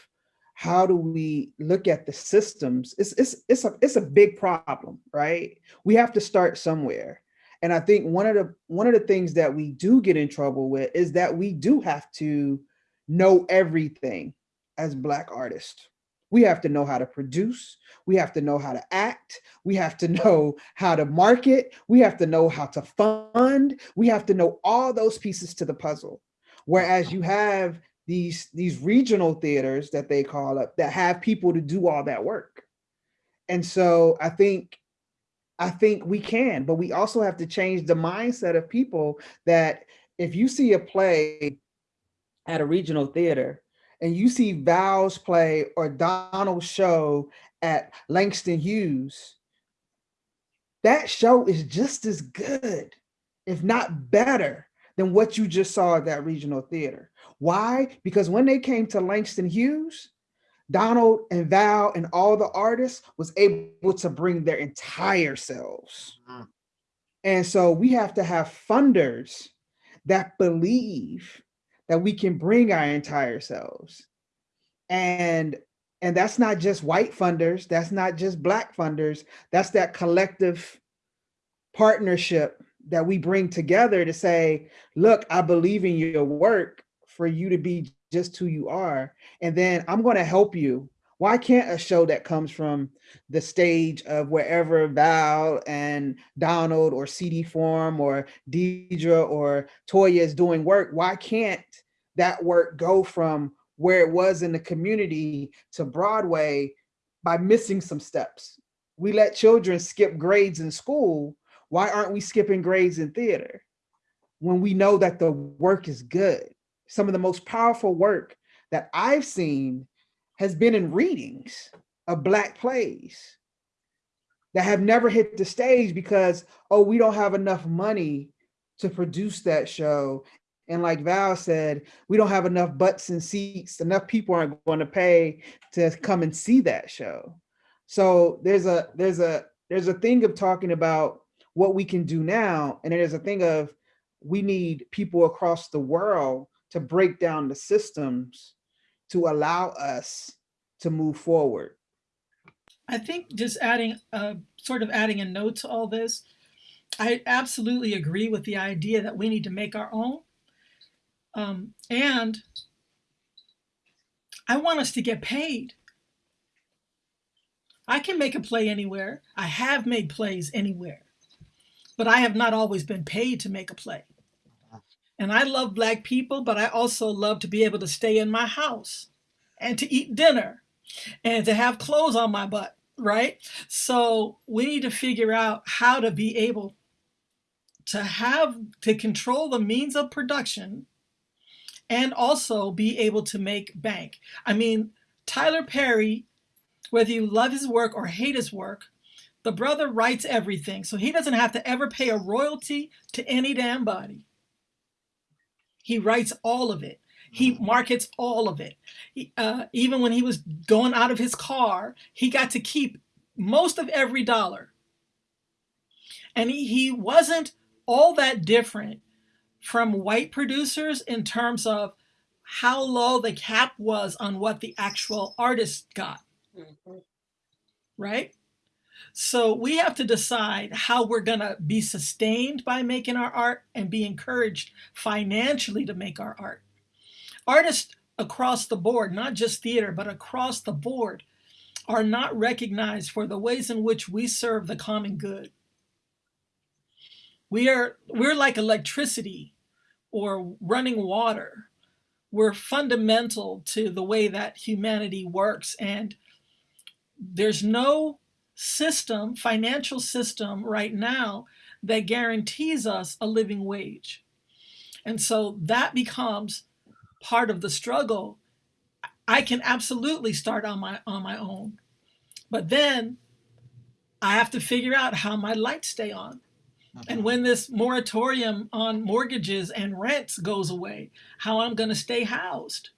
how do we look at the systems? It's, it's, it's, a, it's a big problem, right? We have to start somewhere. And I think one of the one of the things that we do get in trouble with is that we do have to know everything as Black artists. We have to know how to produce. We have to know how to act. We have to know how to market. We have to know how to fund. We have to know all those pieces to the puzzle. Whereas you have these, these regional theaters that they call up that have people to do all that work. And so I think I think we can, but we also have to change the mindset of people that if you see a play at a regional theater and you see Val's play or Donald's show at Langston Hughes, that show is just as good, if not better, than what you just saw at that regional theater. Why? Because when they came to Langston Hughes, Donald and Val and all the artists was able to bring their entire selves. Mm. And so we have to have funders that believe that we can bring our entire selves. And and that's not just white funders, that's not just black funders, that's that collective partnership that we bring together to say, look, I believe in your work for you to be just who you are. And then I'm going to help you. Why can't a show that comes from the stage of wherever Val and Donald or CD Forum or Deidre or Toya is doing work, why can't that work go from where it was in the community to Broadway by missing some steps? We let children skip grades in school. Why aren't we skipping grades in theater? When we know that the work is good some of the most powerful work that I've seen has been in readings of Black plays that have never hit the stage because, oh, we don't have enough money to produce that show. And like Val said, we don't have enough butts and seats, enough people aren't going to pay to come and see that show. So there's a there's a there's a thing of talking about what we can do now, and it is a thing of we need people across the world to break down the systems to allow us to move forward. I think just adding, uh, sort of adding a note to all this, I absolutely agree with the idea that we need to make our own. Um, and I want us to get paid. I can make a play anywhere. I have made plays anywhere, but I have not always been paid to make a play. And I love black people, but I also love to be able to stay in my house and to eat dinner and to have clothes on my butt, right? So we need to figure out how to be able to have, to control the means of production and also be able to make bank. I mean, Tyler Perry, whether you love his work or hate his work, the brother writes everything. So he doesn't have to ever pay a royalty to any damn body. He writes all of it. He mm-hmm. markets all of it. He, uh, even when he was going out of his car, he got to keep most of every dollar. And he, he wasn't all that different from white producers in terms of how low the cap was on what the actual artist got. Mm -hmm. Right? So we have to decide how we're going to be sustained by making our art and be encouraged financially to make our art. Artists across the board, not just theater, but across the board, are not recognized for the ways in which we serve the common good. We are, we're like electricity or running water. We're fundamental to the way that humanity works. And there's no system, financial system right now that guarantees us a living wage. And so that becomes part of the struggle. I can absolutely start on my on my own. But then I have to figure out how my lights stay on. And when this moratorium on mortgages and rents goes away, how I'm going to stay housed.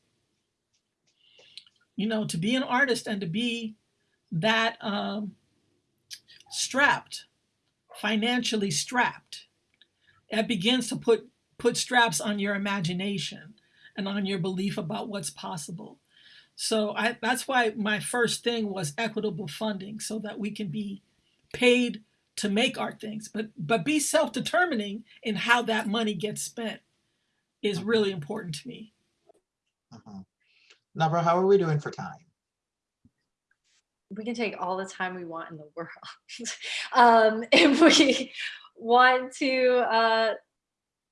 You know, to be an artist and to be that um, strapped, financially strapped. It begins to put, put straps on your imagination and on your belief about what's possible. So I, that's why my first thing was equitable funding so that we can be paid to make our things, but, but be self-determining in how that money gets spent is really important to me. Uh -huh. How are we doing for time? We can take all the time we want in the world. um, if we want to, uh,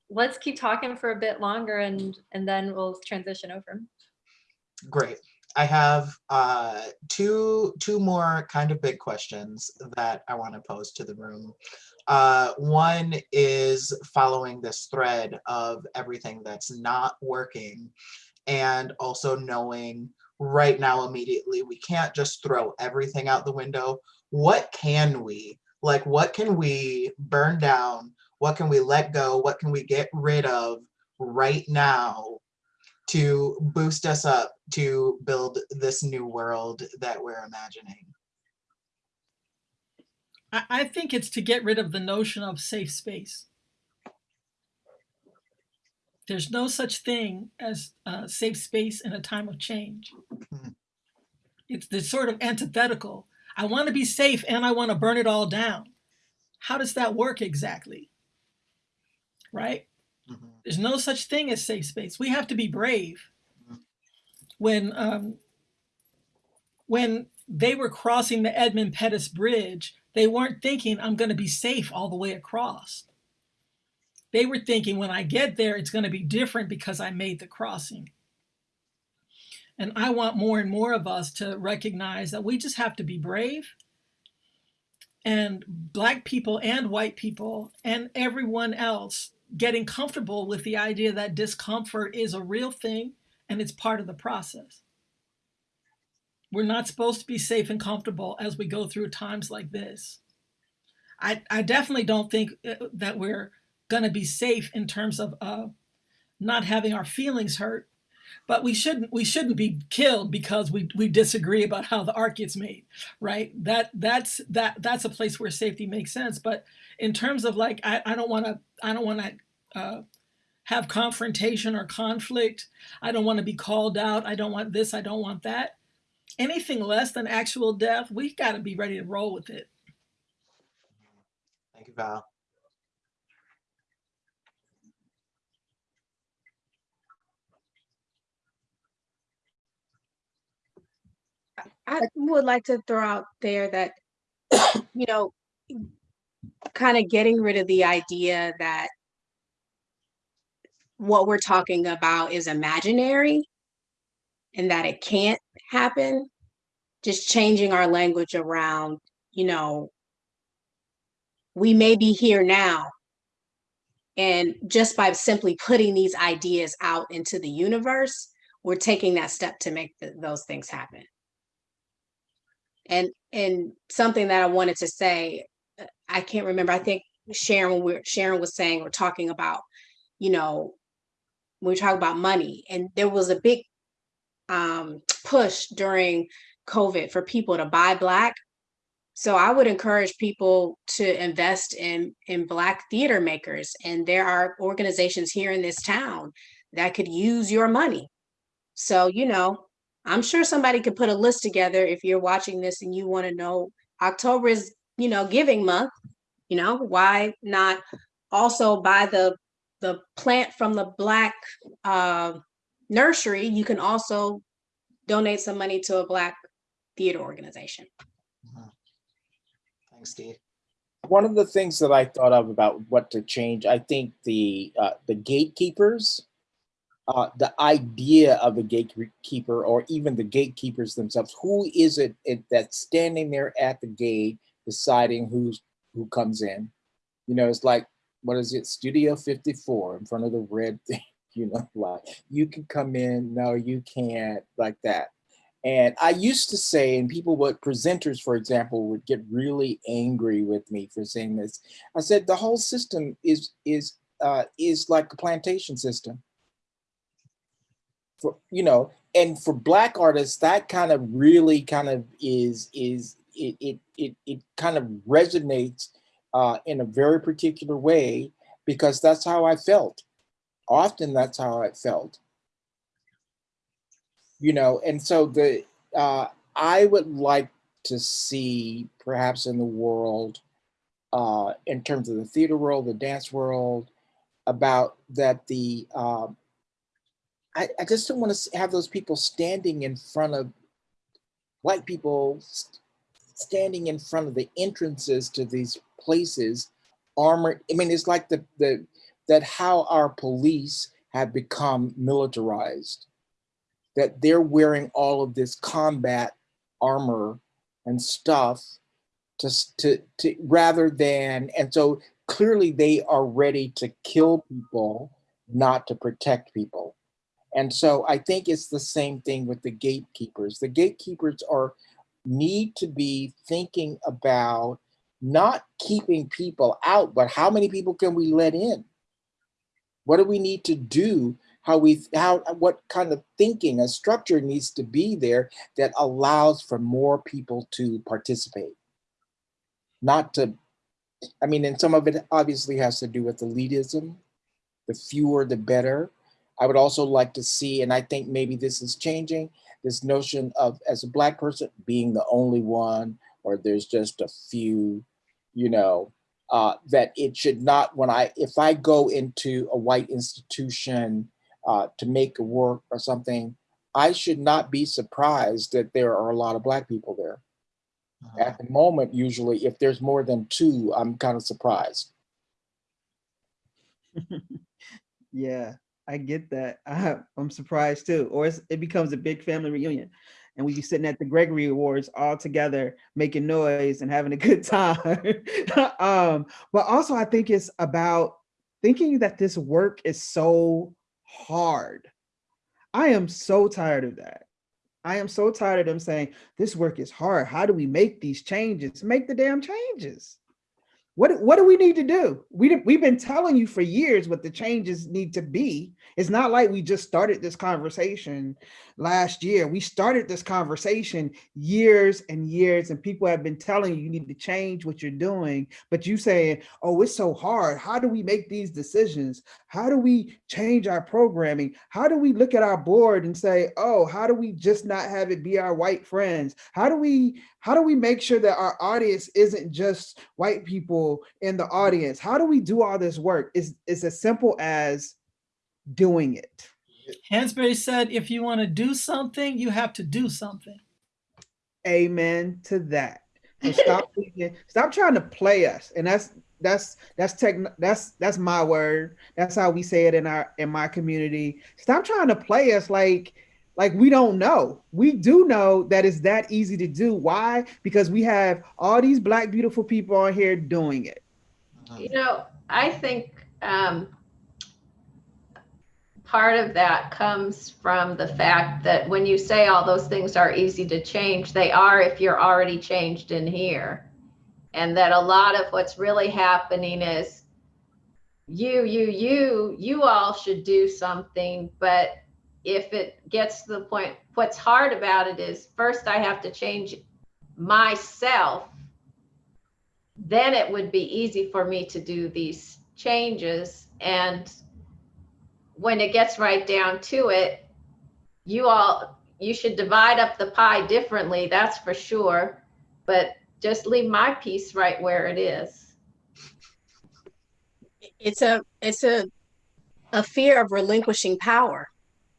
let's keep talking for a bit longer and, and then we'll transition over. Great. I have uh, two, two more kind of big questions that I want to pose to the room. Uh, one is following this thread of everything that's not working and also knowing right now immediately. We can't just throw everything out the window. What can we, like what can we burn down? What can we let go? What can we get rid of right now to boost us up to build this new world that we're imagining? I think it's to get rid of the notion of safe space. There's no such thing as a safe space in a time of change. Mhm. It's the sort of antithetical. I want to be safe and I want to burn it all down. How does that work exactly? Right? Mhm. There's no such thing as safe space. We have to be brave. Mhm. When um, when they were crossing the Edmund Pettus Bridge, they weren't thinking I'm going to be safe all the way across. They were thinking when I get there, it's going to be different because I made the crossing. And I want more and more of us to recognize that we just have to be brave. And Black people and white people and everyone else getting comfortable with the idea that discomfort is a real thing and it's part of the process. We're not supposed to be safe and comfortable as we go through times like this. I, I definitely don't think uh, that we're going to be safe in terms of uh, not having our feelings hurt, but we shouldn't we shouldn't be killed because we we disagree about how the art gets made, right? That that's that that's a place where safety makes sense. But in terms of like, I, I don't want to I don't want to uh, have confrontation or conflict. I don't want to be called out. I don't want this. I don't want that. Anything less than actual death, we've got to be ready to roll with it. Thank you, Val. I would like to throw out there that, you know, kind of getting rid of the idea that what we're talking about is imaginary and that it can't happen. Just changing our language around, you know, we may be here now. And just by simply putting these ideas out into the universe, we're taking that step to make th- those things happen. And and something that I wanted to say, uh, I can't remember. I think Sharon, we're Sharon was saying we're talking about, you know, we talking about money, and there was a big um, push during COVID for people to buy black. So I would encourage people to invest in in black theater makers, and there are organizations here in this town that could use your money. So you know, I'm sure somebody could put a list together if you're watching this and you want to know October is, you know, giving month, you know, why not also buy the the plant from the black uh, nursery, you can also donate some money to a black theater organization. Mhm. Thanks, Steve. One of the things that I thought of about what to change, I think the uh, the gatekeepers, uh, the idea of a gatekeeper, or even the gatekeepers themselves. Who is it, that's standing there at the gate deciding who's who comes in? You know, it's like what is it, Studio 54 in front of the red thing. You know, like you can come in, no, you can't, like that. And I used to say, and people would, presenters, for example, would get really angry with me for saying this. I said the whole system is is uh, is like a plantation system. For you know, and for black artists, that kind of really kind of is is it it it, it kind of resonates uh, in a very particular way because that's how I felt. Often that's how I felt you know and so the uh, i would like to see perhaps in the world uh, in terms of the theater world the dance world about that the um, I, I just don't want to have those people standing in front of white people st- standing in front of the entrances to these places armored i mean it's like the the that how our police have become militarized that they're wearing all of this combat armor and stuff to, to, to rather than, and so clearly they are ready to kill people, not to protect people. And so I think it's the same thing with the gatekeepers. The gatekeepers are need to be thinking about not keeping people out, but how many people can we let in? What do we need to do how we how what kind of thinking a structure needs to be there that allows for more people to participate not to i mean and some of it obviously has to do with elitism the fewer the better I would also like to see, and I think maybe this is changing, this notion of as a black person being the only one, or there's just a few, you know, uh, that it should not, when I, if I go into a white institution uh, to make a work or something, I should not be surprised that there are a lot of black people there. Uh, At the moment, usually, if there's more than two, I'm kind of surprised. Yeah, I get that. I, I'm surprised too. Or it becomes a big family reunion. And we be sitting at the Gregory Awards all together, making noise and having a good time. um, but also I think it's about thinking that this work is so hard. I am so tired of that. I am so tired of them saying this work is hard. How do we make these changes? Make the damn changes. What, what do we need to do? We, we've been telling you for years what the changes need to be. It's not like we just started this conversation last year. We started this conversation years and years and people have been telling you, you need to change what you're doing, but you saying, oh, it's so hard. How do we make these decisions? How do we change our programming? How do we look at our board and say, oh, how do we just not have it be our white friends? How do we, how do we make sure that our audience isn't just white people in the audience? How do we do all this work? It's, it's as simple as doing it. Hansberry said, if you want to do something, you have to do something. Amen to that. So stop, thinking- stop trying to play us. And that's that's that's tech that's that's my word. That's how we say it in our in my community. Stop trying to play us like like we don't know. We do know that it's that easy to do. Why? Because we have all these black beautiful people on here doing it. You know, I think um, part of that comes from the fact that when you say all those things are easy to change, they are if you're already changed in here. And that a lot of what's really happening is you, you, you, you all should do something. But if it gets to the point, what's hard about it is first I have to change myself then it would be easy for me to do these changes. And when it gets right down to it, you all, you should divide up the pie differently, that's for sure. But just leave my piece right where it is. It's a it's a a fear of relinquishing power.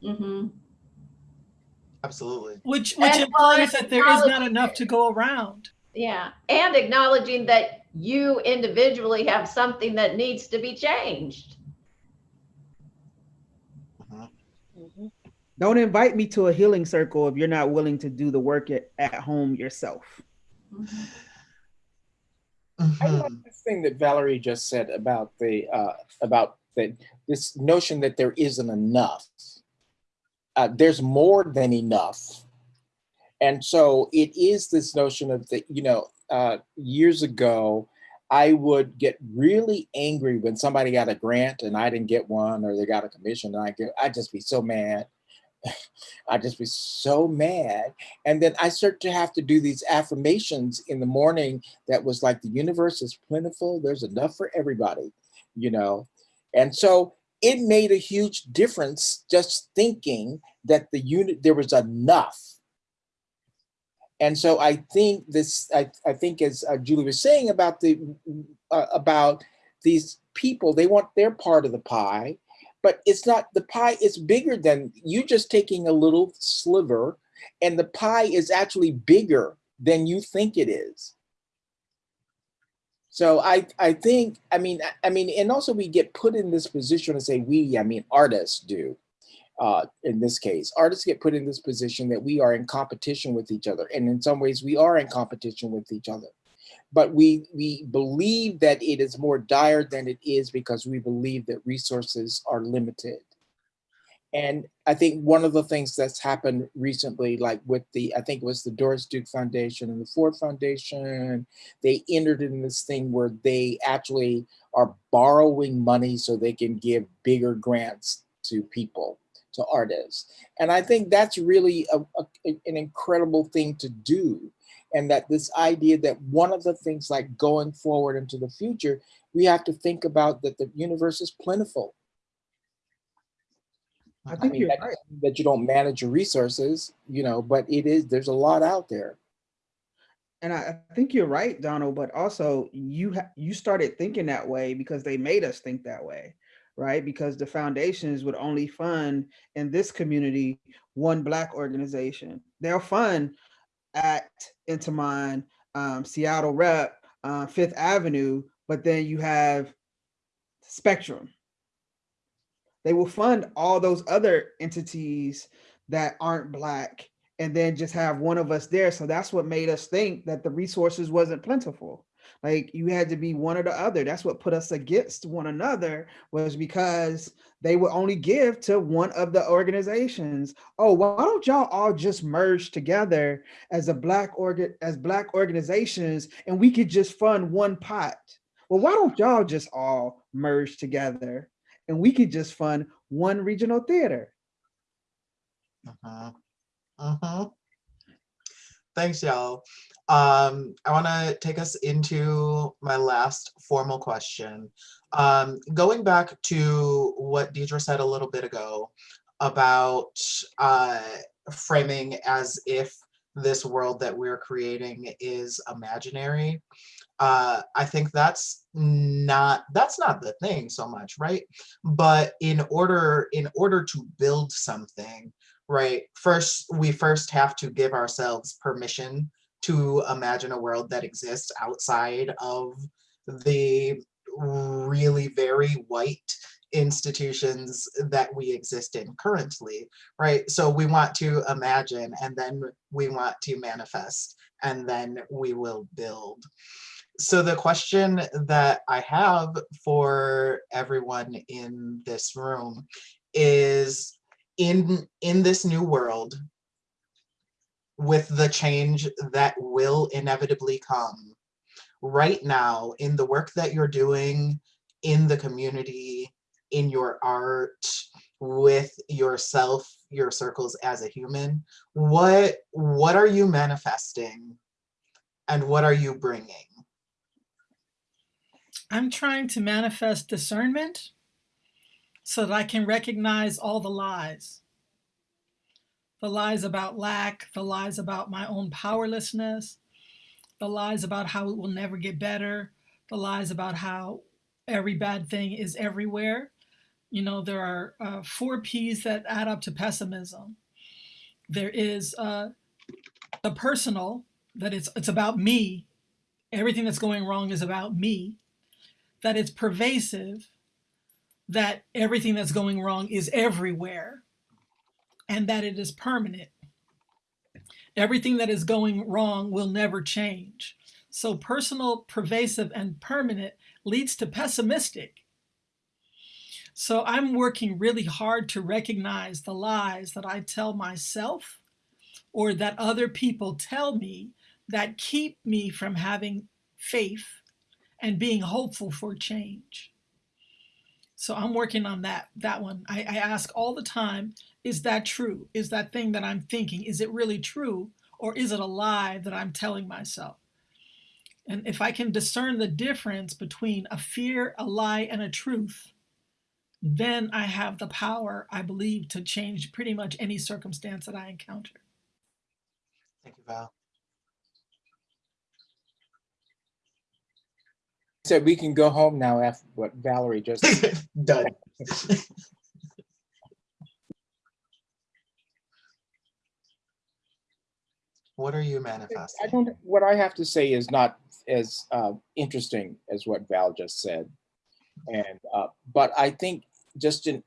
Mm -hmm. Absolutely. Which, which And implies that there is not enough to go around. Yeah, and acknowledging that you individually have something that needs to be changed. Don't invite me to a healing circle if you're not willing to do the work at, at home yourself. I Mhm. like this thing that Valerie just said about the uh, about that this notion that there isn't enough. Uh, there's more than enough, and so it is this notion of the you know uh, years ago. I would get really angry when somebody got a grant and I didn't get one, or they got a commission and I get. I'd just be so mad. I'd just be so mad. And then I start to have to do these affirmations in the morning that was like the universe is plentiful, there's enough for everybody, you know. And so it made a huge difference just thinking that the unit there was enough. And so I think this, I, I think as uh, Julie was saying about the uh, about these people, they want their part of the pie, but it's not the pie is bigger than you just taking a little sliver and the pie is actually bigger than you think it is. So I, I think, I mean, I- mean, and also we get put in this position to say we, I mean, artists do. Uh, in this case, artists get put in this position that we are in competition with each other. And in some ways we are in competition with each other. But we, we believe that it is more dire than it is because we believe that resources are limited. And I think one of the things that's happened recently, like with the, I think it was the Doris Duke Foundation and the Ford Foundation, they entered in this thing where they actually are borrowing money so they can give bigger grants to people, to artists. And I think that's really a, a- an incredible thing to do. And that this idea that one of the things like going forward into the future, we have to think about that the universe is plentiful I I think mean, you're that, right. that you don't manage your resources, you know, but it is, there's a lot out there. And I I think you're right, Donald, but also you you started thinking that way because they made us think that way, right? Because the foundations would only fund in this community one black organization. They'll fund at Intiman, um, Seattle Rep, uh, Fifth Avenue, but then you have Spectrum. They will fund all those other entities that aren't black and then just have one of us there. So that's what made us think that the resources wasn't plentiful. Like you had to be one or the other. That's what put us against one another was because they would only give to one of the organizations. Oh, why don't y'all all just merge together as a black organ as black organizations and we could just fund one pot? Well, why don't y'all just all merge together and we could just fund one regional theater? Mhm. Mhm. Thanks, y'all. Um, I want to take us into my last formal question. Um, going back to what Deidre said a little bit ago about uh, framing as if this world that we're creating is imaginary. Uh, I think that's not that's not the thing so much, right? But in order in order to build something, right? First we first have to give ourselves permission to imagine a world that exists outside of the really very white institutions that we exist in currently right? So we want to imagine and then we want to manifest and then we will build. So the question that i have for everyone in this room is in in this new world with the change that will inevitably come right now in the work that you're doing in the community in your art with yourself your circles as a human what what are you manifesting and what are you bringing? I'm trying to manifest discernment so that I can recognize all the lies. The lies about lack, the lies about my own powerlessness, the lies about how it will never get better, the lies about how every bad thing is everywhere. You know, there are uh, four P's that add up to pessimism. There is uh, the personal, that it's, it's about me. Everything that's going wrong is about me. That it's pervasive, that everything that's going wrong is everywhere and that it is permanent. Everything that is going wrong will never change. So personal, pervasive, and permanent leads to pessimistic. So I'm working really hard to recognize the lies that I tell myself or that other people tell me that keep me from having faith and being hopeful for change. So I'm working on that that one. I, I ask all the time, is that true? Is that thing that I'm thinking, is it really true? Or is it a lie that I'm telling myself? And if I can discern the difference between a fear, a lie, and a truth, then I have the power, I believe, to change pretty much any circumstance that I encounter. thank you val Said we can go home now after what Valerie just, done what are you I manifesting don't, what I have to say is not as uh, interesting as what Val just said. And, uh, but I think just in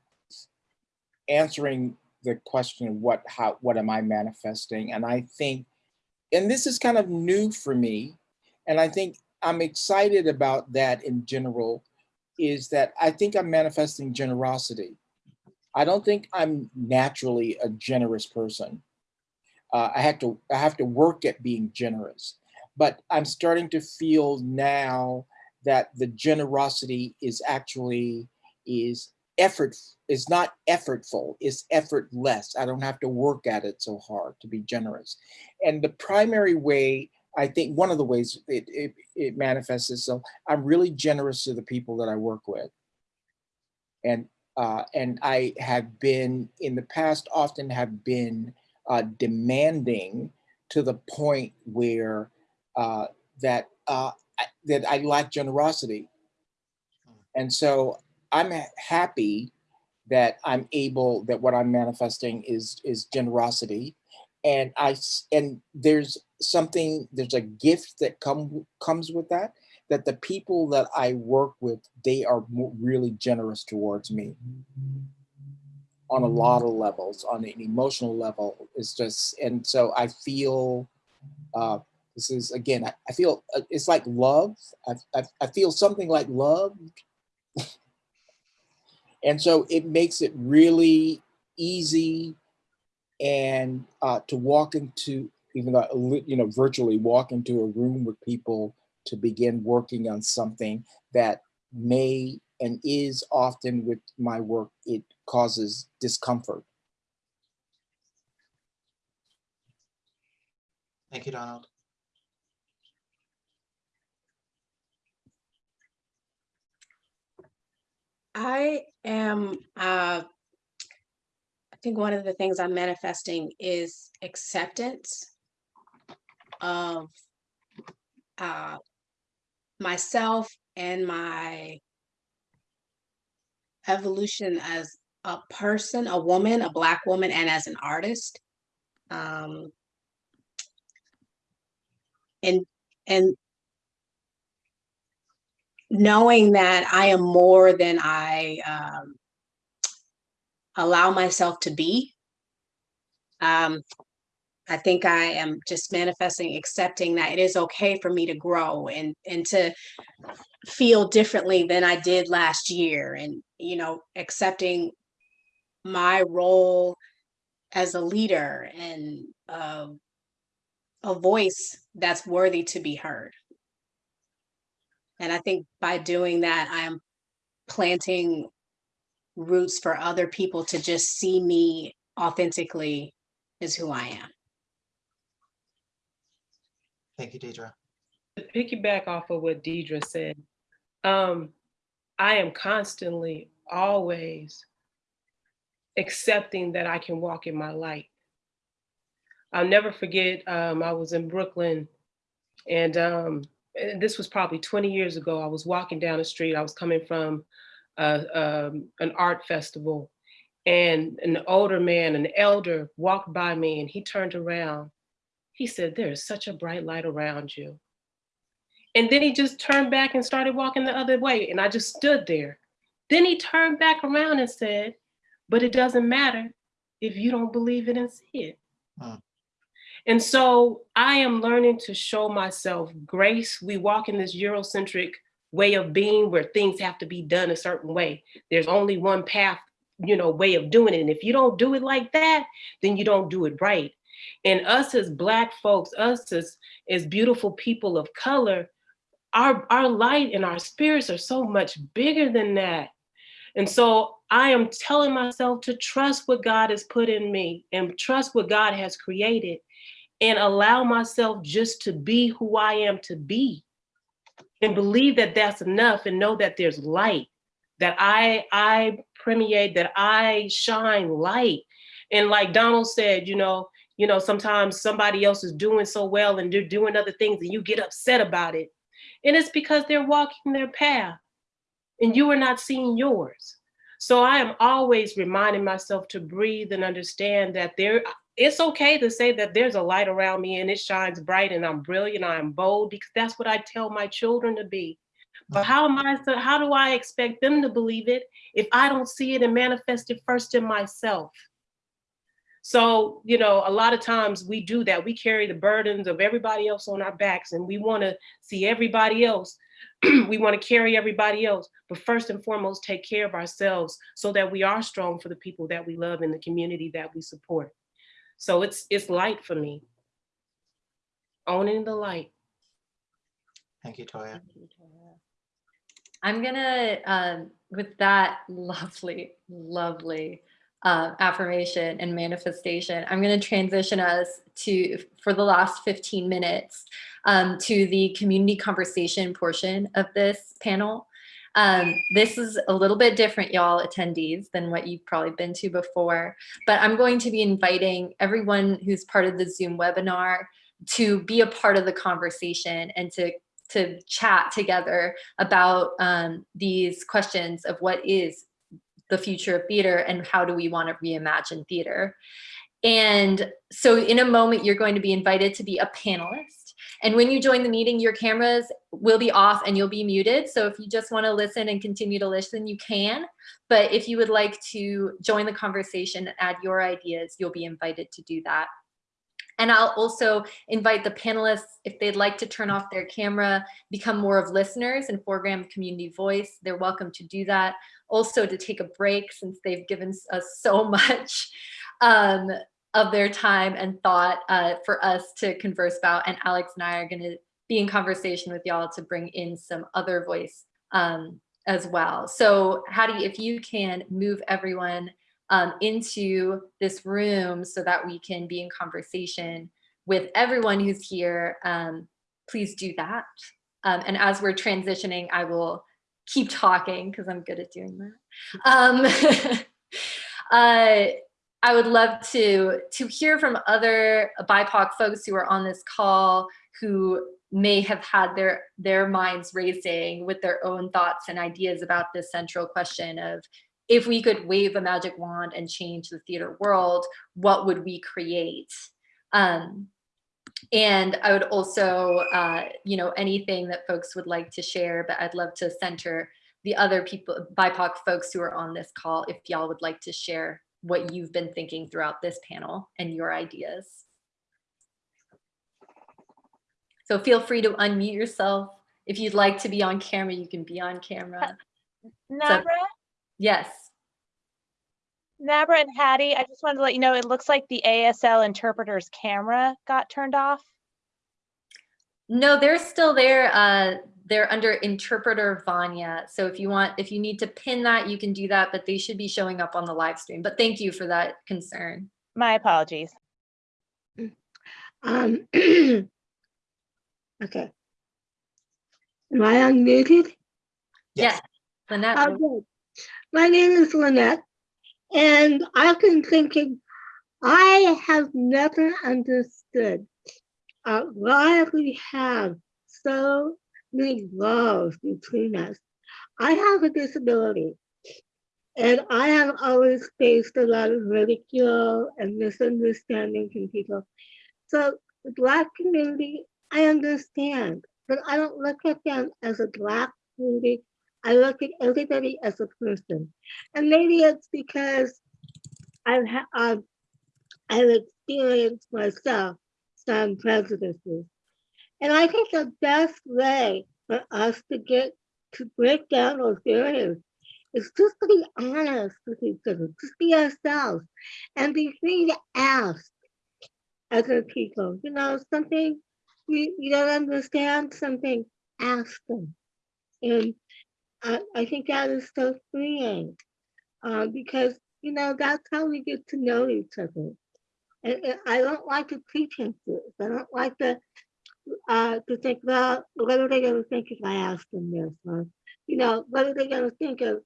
answering the question of what, how, what am I manifesting? And I think, and this is kind of new for me, and I think I'm excited about that in general, is that I think I'm manifesting generosity. I don't think I'm naturally a generous person. Uh, I have to I have to work at being generous, but I'm starting to feel now that the generosity is actually is effort is not effortful it's effortless i don't have to work at it so hard to be generous and the primary way i think one of the ways it, it, it manifests itself i'm really generous to the people that i work with. And uh, and I have been in the past often have been uh, demanding to the point where uh, that uh, I- that I lack generosity, and so I'm happy that I'm able that what I'm manifesting is is generosity, and I, and there's something there's a gift that come comes with that that the people that I work with they are really generous towards me. On a lot of levels on an emotional level it's just and so I feel uh, this is again I, I feel uh, it's like love. I, I, I feel something like love. And so it makes it really easy and uh, to walk into even though you know virtually walk into a room with people to begin working on something that may and is often with my work it causes discomfort Thank you, Donald. I am, uh, I think one of the things I'm manifesting is acceptance of uh, myself and my evolution as a person, a woman, a Black woman, and as an artist. Um, and and knowing that I am more than I um, allow myself to be. Um, I think I am just manifesting, accepting that it is okay for me to grow and and to feel differently than I did last year, and you know, accepting my role as a leader and uh, a voice that's worthy to be heard. And I think by doing that, I am planting roots for other people to just see me authentically as who I am. Thank you, Deidre. To piggyback off of what Deidre said, um, I am constantly, always accepting that I can walk in my light. I'll never forget, um, I was in Brooklyn and, um, and this was probably 20 years ago. I was walking down the street. I was coming from uh, um, an art festival and an older man, an elder walked by me and he turned around. He said, there's such a bright light around you. And then he just turned back and started walking the other way. And I just stood there. Then he turned back around and said, but it doesn't matter if you don't believe it and see it. Hmm. And so I am learning to show myself grace. We walk in this Eurocentric way of being where things have to be done a certain way. There's only one path, you know, way of doing it. And if you don't do it like that, then you don't do it right. And us as Black folks, us as, as beautiful people of color, our, our light and our spirits are so much bigger than that. And so I am telling myself to trust what God has put in me and trust what God has created and allow myself just to be who I am to be and believe that that's enough and know that there's light, that I, I permeate, that I shine light. And like Donald said, you know, you know, sometimes somebody else is doing so well and they're doing other things and you get upset about it. And it's because they're walking their path and you are not seeing yours. So I am always reminding myself to breathe and understand that there, it's okay to say that there's a light around me and it shines bright and I'm brilliant, I'm bold, because that's what I tell my children to be. But how am I, how do I expect them to believe it if I don't see it and manifest it first in myself? So, you know, a lot of times we do that. We carry the burdens of everybody else on our backs and we want to see everybody else. we want to carry everybody else, but first and foremost, take care of ourselves so that we are strong for the people that we love and the community that we support. So it's it's light for me. Owning the light. Thank you, Toya. Thank you, Toya. I'm gonna, um, with that lovely, lovely uh, affirmation and manifestation, I'm gonna transition us to, for the last 15 minutes, um, to the community conversation portion of this panel. Um, this is a little bit different, y'all attendees, than what you've probably been to before, but I'm going to be inviting everyone who's part of the Zoom webinar to be a part of the conversation and to to chat together about um, these questions of what is the future of theater and how do we want to reimagine theater. And so in a moment, you're going to be invited to be a panelist. And when you join the meeting, your cameras will be off and you'll be muted. So if you just want to listen and continue to listen, you can. But if you would like to join the conversation and add your ideas, you'll be invited to do that. And I'll also invite the panelists, if they'd like to turn off their camera, become more of listeners and foreground community voice, they're welcome to do that. Also to take a break since they've given us so much um, of their time and thought uh, for us to converse about. And Alex and I are gonna be in conversation with y'all to bring in some other voice um, as well. So Hattie, if you can move everyone um, into this room so that we can be in conversation with everyone who's here, um, please do that. Um, and as we're transitioning, I will keep talking because I'm good at doing that. Um, uh, I would love to, to hear from other BIPOC folks who are on this call who may have had their, their minds racing with their own thoughts and ideas about this central question of if we could wave a magic wand and change the theater world, what would we create? Um, and I would also, uh, you know, anything that folks would like to share, but I'd love to center the other people, BIPOC folks who are on this call, if y'all would like to share what you've been thinking throughout this panel and your ideas. So feel free to unmute yourself. If you'd like to be on camera, you can be on camera. Nabra, Yes. Nabra and Hattie, I just wanted to let you know, it looks like the ASL interpreter's camera got turned off. No, they're still there. Uh, they're under interpreter Vanya. So if you want, if you need to pin that, you can do that, but they should be showing up on the live stream. But thank you for that concern. My apologies. Um, okay. Am I unmuted? Yes. Lynette, Okay. My name is Lynette, and I've been thinking, I have never understood uh, why we have so many laws between us. I have a disability, and I have always faced a lot of ridicule and misunderstanding from people. So the Black community, I understand, but I don't look at them as a Black community. I look at everybody as a person. And maybe it's because I've, I've, I've experienced myself some prejudices. And I think the best way for us to get to break down those barriers is just to be honest with each other, just be ourselves, and be free to ask other people, you know, something you, you don't understand, something, ask them. And I, I think that is so freeing uh, because, you know, that's how we get to know each other. And, and I don't like the pretenses. I don't like the uh, to think, well, what are they going to think if I ask them this? Or, you know, what are they going to think of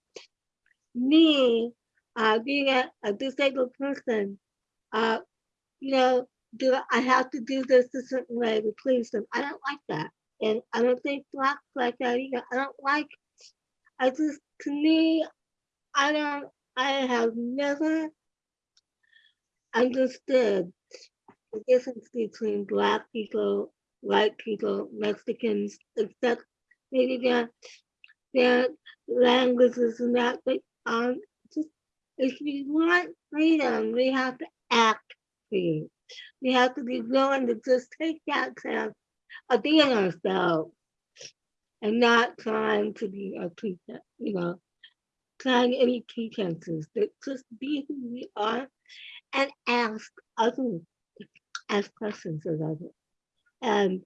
me uh, being a, a disabled person? Uh, you know, do I have to do this a certain way to please them? I don't like that. And I don't think blacks like that either. I don't like, I just, to me, I don't, I have never understood the difference between black people, white people, Mexicans, except maybe their, their languages and that, but um, just, if we want freedom, we have to act free. We have to be willing to just take that chance of being ourselves and not trying to be a pretense, you know, trying any pretenses, but just be who we are and ask others, ask questions of others. And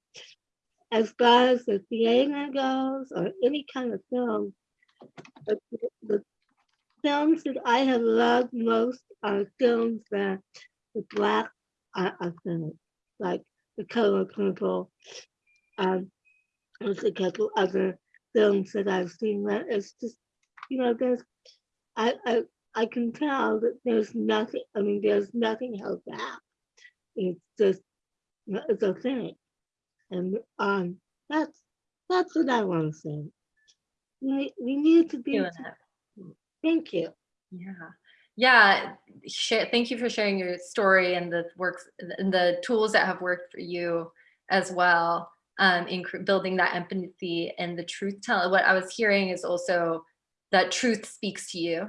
as far as the theater goes, or any kind of film, the, the films that I have loved most are films that the black are authentic, like The Color Purple, um, there's a couple other films that I've seen. That it's just, you know, there's, I, I, I can tell that there's nothing. I mean, there's nothing held back. It's just, it's authentic, and um, that's that's what I want to say. We we need to be. Thank you. Yeah. Yeah. Thank you for sharing your story and the works and the tools that have worked for you as well um, in building that empathy and the truth telling. What I was hearing is also that truth speaks to you.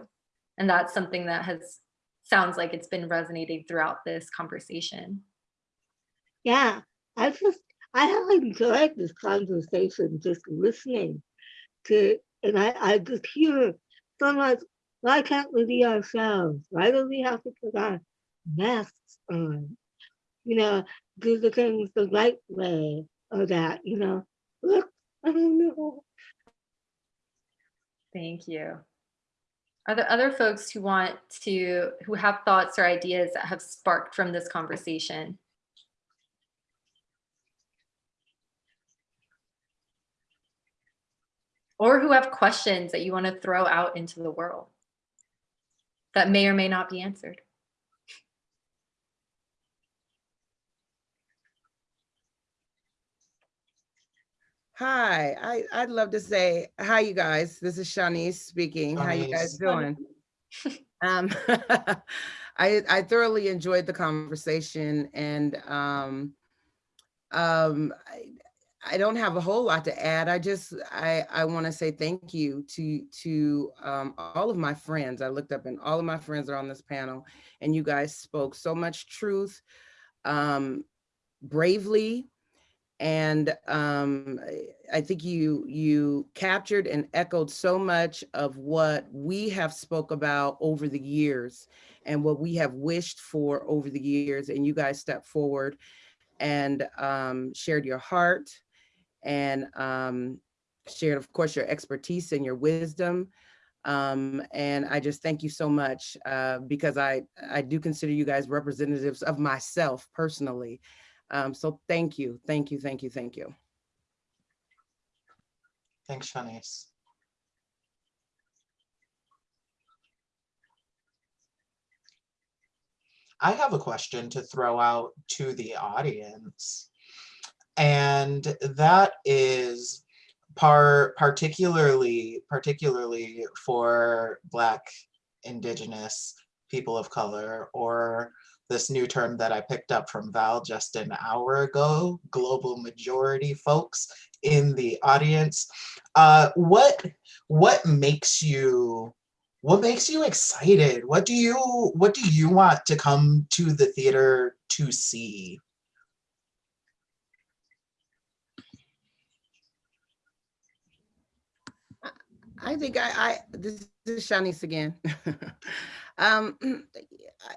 And that's something that has sounds like it's been resonating throughout this conversation. Yeah, I just I have enjoyed this conversation, just listening to, and I I just hear so much. Why can't we be ourselves? Why do we have to put our masks on? You know, do the things the right way or that. You know, look, I don't know. Thank you. Are there other folks who want to, who have thoughts or ideas that have sparked from this conversation? Or who have questions that you want to throw out into the world that may or may not be answered? Hi, I, I'd love to say, hi, you guys. This is Shanice speaking. How you guys doing? Um, I, I thoroughly enjoyed the conversation and um, um, I, I don't have a whole lot to add. I just, I, I want to say thank you to, to um, all of my friends. I looked up and all of my friends are on this panel and you guys spoke so much truth, um, bravely, and um, I- think you you captured and echoed so much of what we have spoke about over the years and what we have wished for over the years. And you guys stepped forward and um, shared your heart and um, shared, of course, your expertise and your wisdom. Um, and I just thank you so much uh, because I, I do consider you guys representatives of myself personally. Um, so thank you, thank you, thank you, thank you. Thanks, Shanice. I have a question to throw out to the audience. And that is par particularly particularly for Black, Indigenous, people of color, or this new term that I picked up from Val just an hour ago, global majority folks in the audience. Uh, what what makes you what makes you excited? What do you what do you want to come to the theater to see? I think I, I this is Shanice again. um,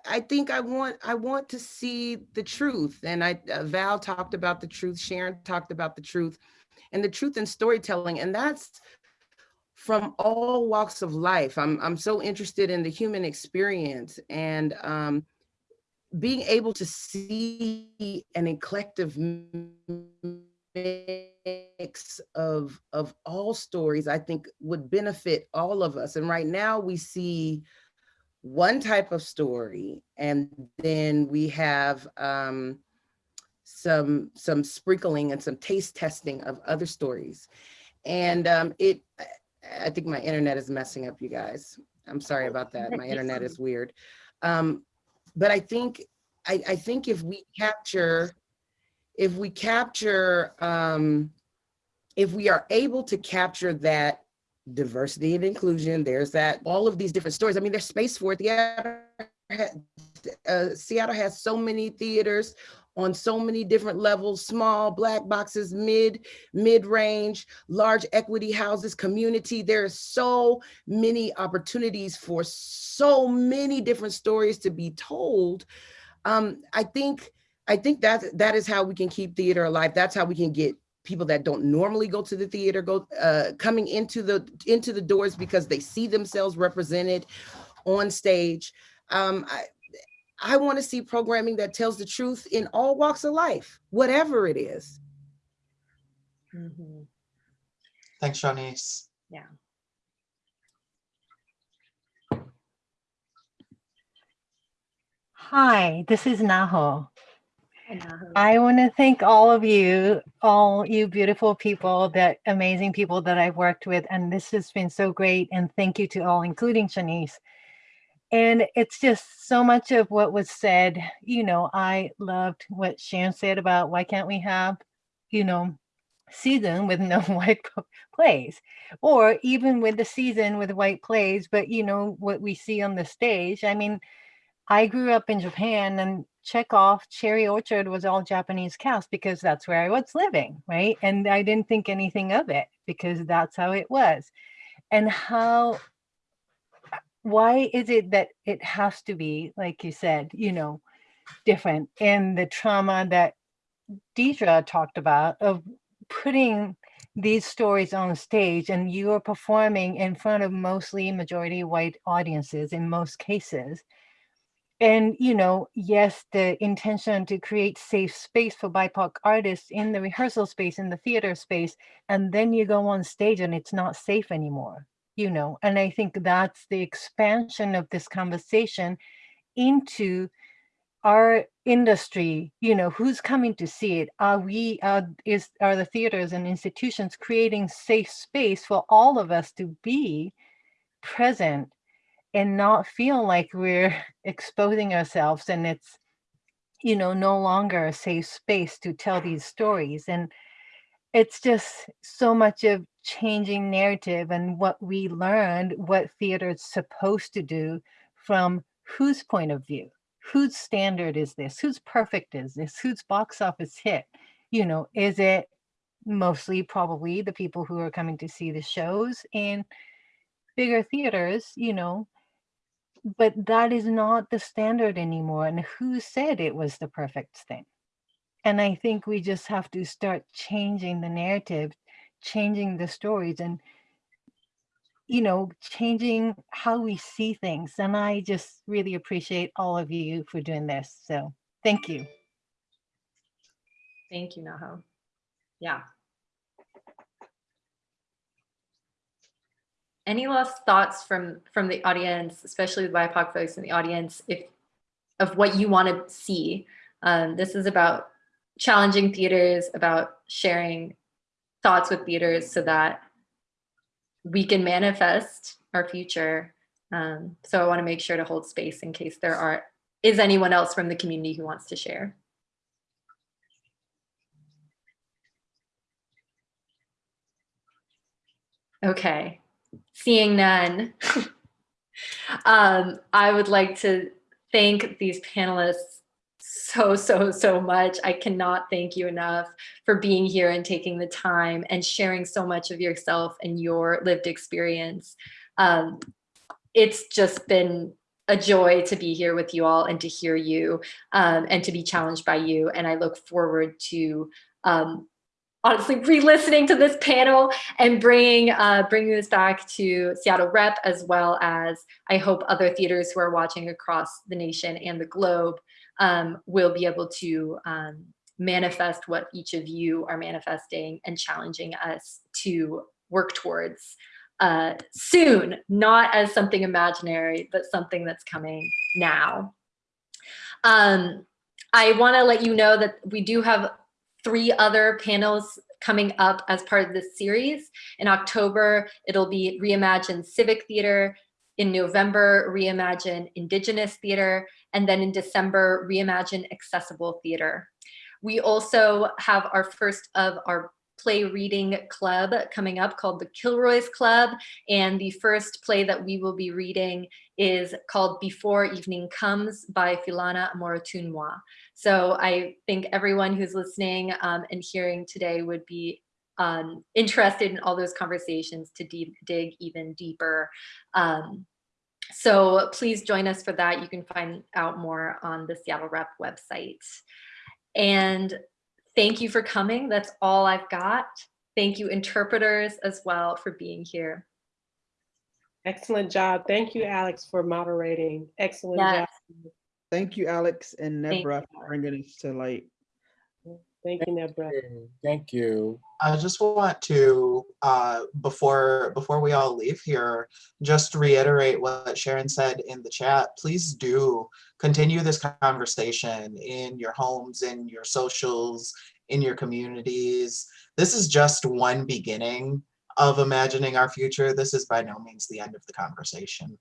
I- think I want I want to see the truth, and I uh, Val talked about the truth. Sharon talked about the truth, and the truth in storytelling, and that's from all walks of life. I'm I'm so interested in the human experience and um, being able to see an eclectic mix of of all stories i think would benefit all of us and right now we see one type of story and then we have um some some sprinkling and some taste testing of other stories. And um it i think my internet is messing up you guys. I'm sorry about that. my internet is weird. Um but i think i i think if we capture if we capture, um, if we are able to capture that diversity and inclusion, there's that, all of these different stories. I mean, there's space for it. Seattle, uh, Seattle has so many theaters on so many different levels, small black boxes, mid, mid-range, large equity houses, community. There are so many opportunities for so many different stories to be told. Um, I think I think that that is how we can keep theater alive. That's how we can get people that don't normally go to the theater go uh, coming into the into the doors because they see themselves represented on stage. Um, I, I want to see programming that tells the truth in all walks of life, whatever it is. Mhm. Thanks, Shanice. Yeah. Hi, this is Naho. I want to thank all of you, all you beautiful people, that amazing people that I've worked with. And this has been so great. And thank you to all, including Shanice. And it's just so much of what was said. You know, I loved what Sharon said about why can't we have, you know, season with no white plays or even with the season with white plays but you know what we see on the stage i mean i grew up in japan and chekhov cherry orchard was all japanese cast because that's where i was living right and i didn't think anything of it because that's how it was and how why is it that it has to be like you said you know different and the trauma that Deidre talked about of putting these stories on stage and you are performing in front of mostly majority white audiences in most cases. And, you know, yes, the intention to create safe space for BIPOC artists in the rehearsal space, in the theater space, and then you go on stage and it's not safe anymore, you know. And I think that's the expansion of this conversation into our industry, you know, who's coming to see it? Are we, uh, is, are the theaters and institutions creating safe space for all of us to be present and not feel like we're exposing ourselves and it's, you know, no longer a safe space to tell these stories. And it's just so much of changing narrative and what we learned, what theater is supposed to do from whose point of view whose standard is this? Whose perfect is this? Whose box office hit? You know, is it mostly probably the people who are coming to see the shows in bigger theaters, you know, but that is not the standard anymore. And who said it was the perfect thing? And I think we just have to start changing the narrative, changing the stories and you know, changing how we see things. And I just really appreciate all of you for doing this. So thank you. Thank you, Naho. Yeah. Any last thoughts from from the audience, especially the BIPOC folks in the audience, if of what you want to see? Um, this is about challenging theaters, about sharing thoughts with theaters so that we can manifest our future. Um, so I want to make sure to hold space in case there are is anyone else from the community who wants to share. Okay, seeing none. um, I would like to thank these panelists so, so, so much. I cannot thank you enough for being here and taking the time and sharing so much of yourself and your lived experience. Um, it's just been a joy to be here with you all and to hear you um, and to be challenged by you. And I look forward to um, honestly re-listening to this panel and bringing uh, bringing this back to Seattle Rep as well as I hope other theaters who are watching across the nation and the globe um, will be able to um, manifest what each of you are manifesting and challenging us to work towards uh, soon, not as something imaginary, but something that's coming now. Um, I wanna let you know that we do have three other panels coming up as part of this series. In October, it'll be Reimagine Civic Theater. In November, Reimagine Indigenous Theater. And then in December, Reimagine Accessible Theater. We also have our first of our play reading club coming up called the Kilroy's Club. And the first play that we will be reading is called Before Evening Comes by Philana Omorotionmwan. So I think everyone who's listening um, and hearing today would be um, interested in all those conversations to dig even deeper. Um, so please join us for that. You can find out more on the Seattle Rep website. And thank you for coming. That's all I've got. Thank you interpreters as well for being here. Excellent job. Thank you, Alex, for moderating. Excellent Yes. job. Thank you, Alex and Thank Nabra, for bringing us to light. Thank you, Nabra. Thank you. I just want to, uh, before before we all leave here, just reiterate what Sharon said in the chat. Please do continue this conversation in your homes, in your socials, in your communities. This is just one beginning of imagining our future. This is by no means the end of the conversation.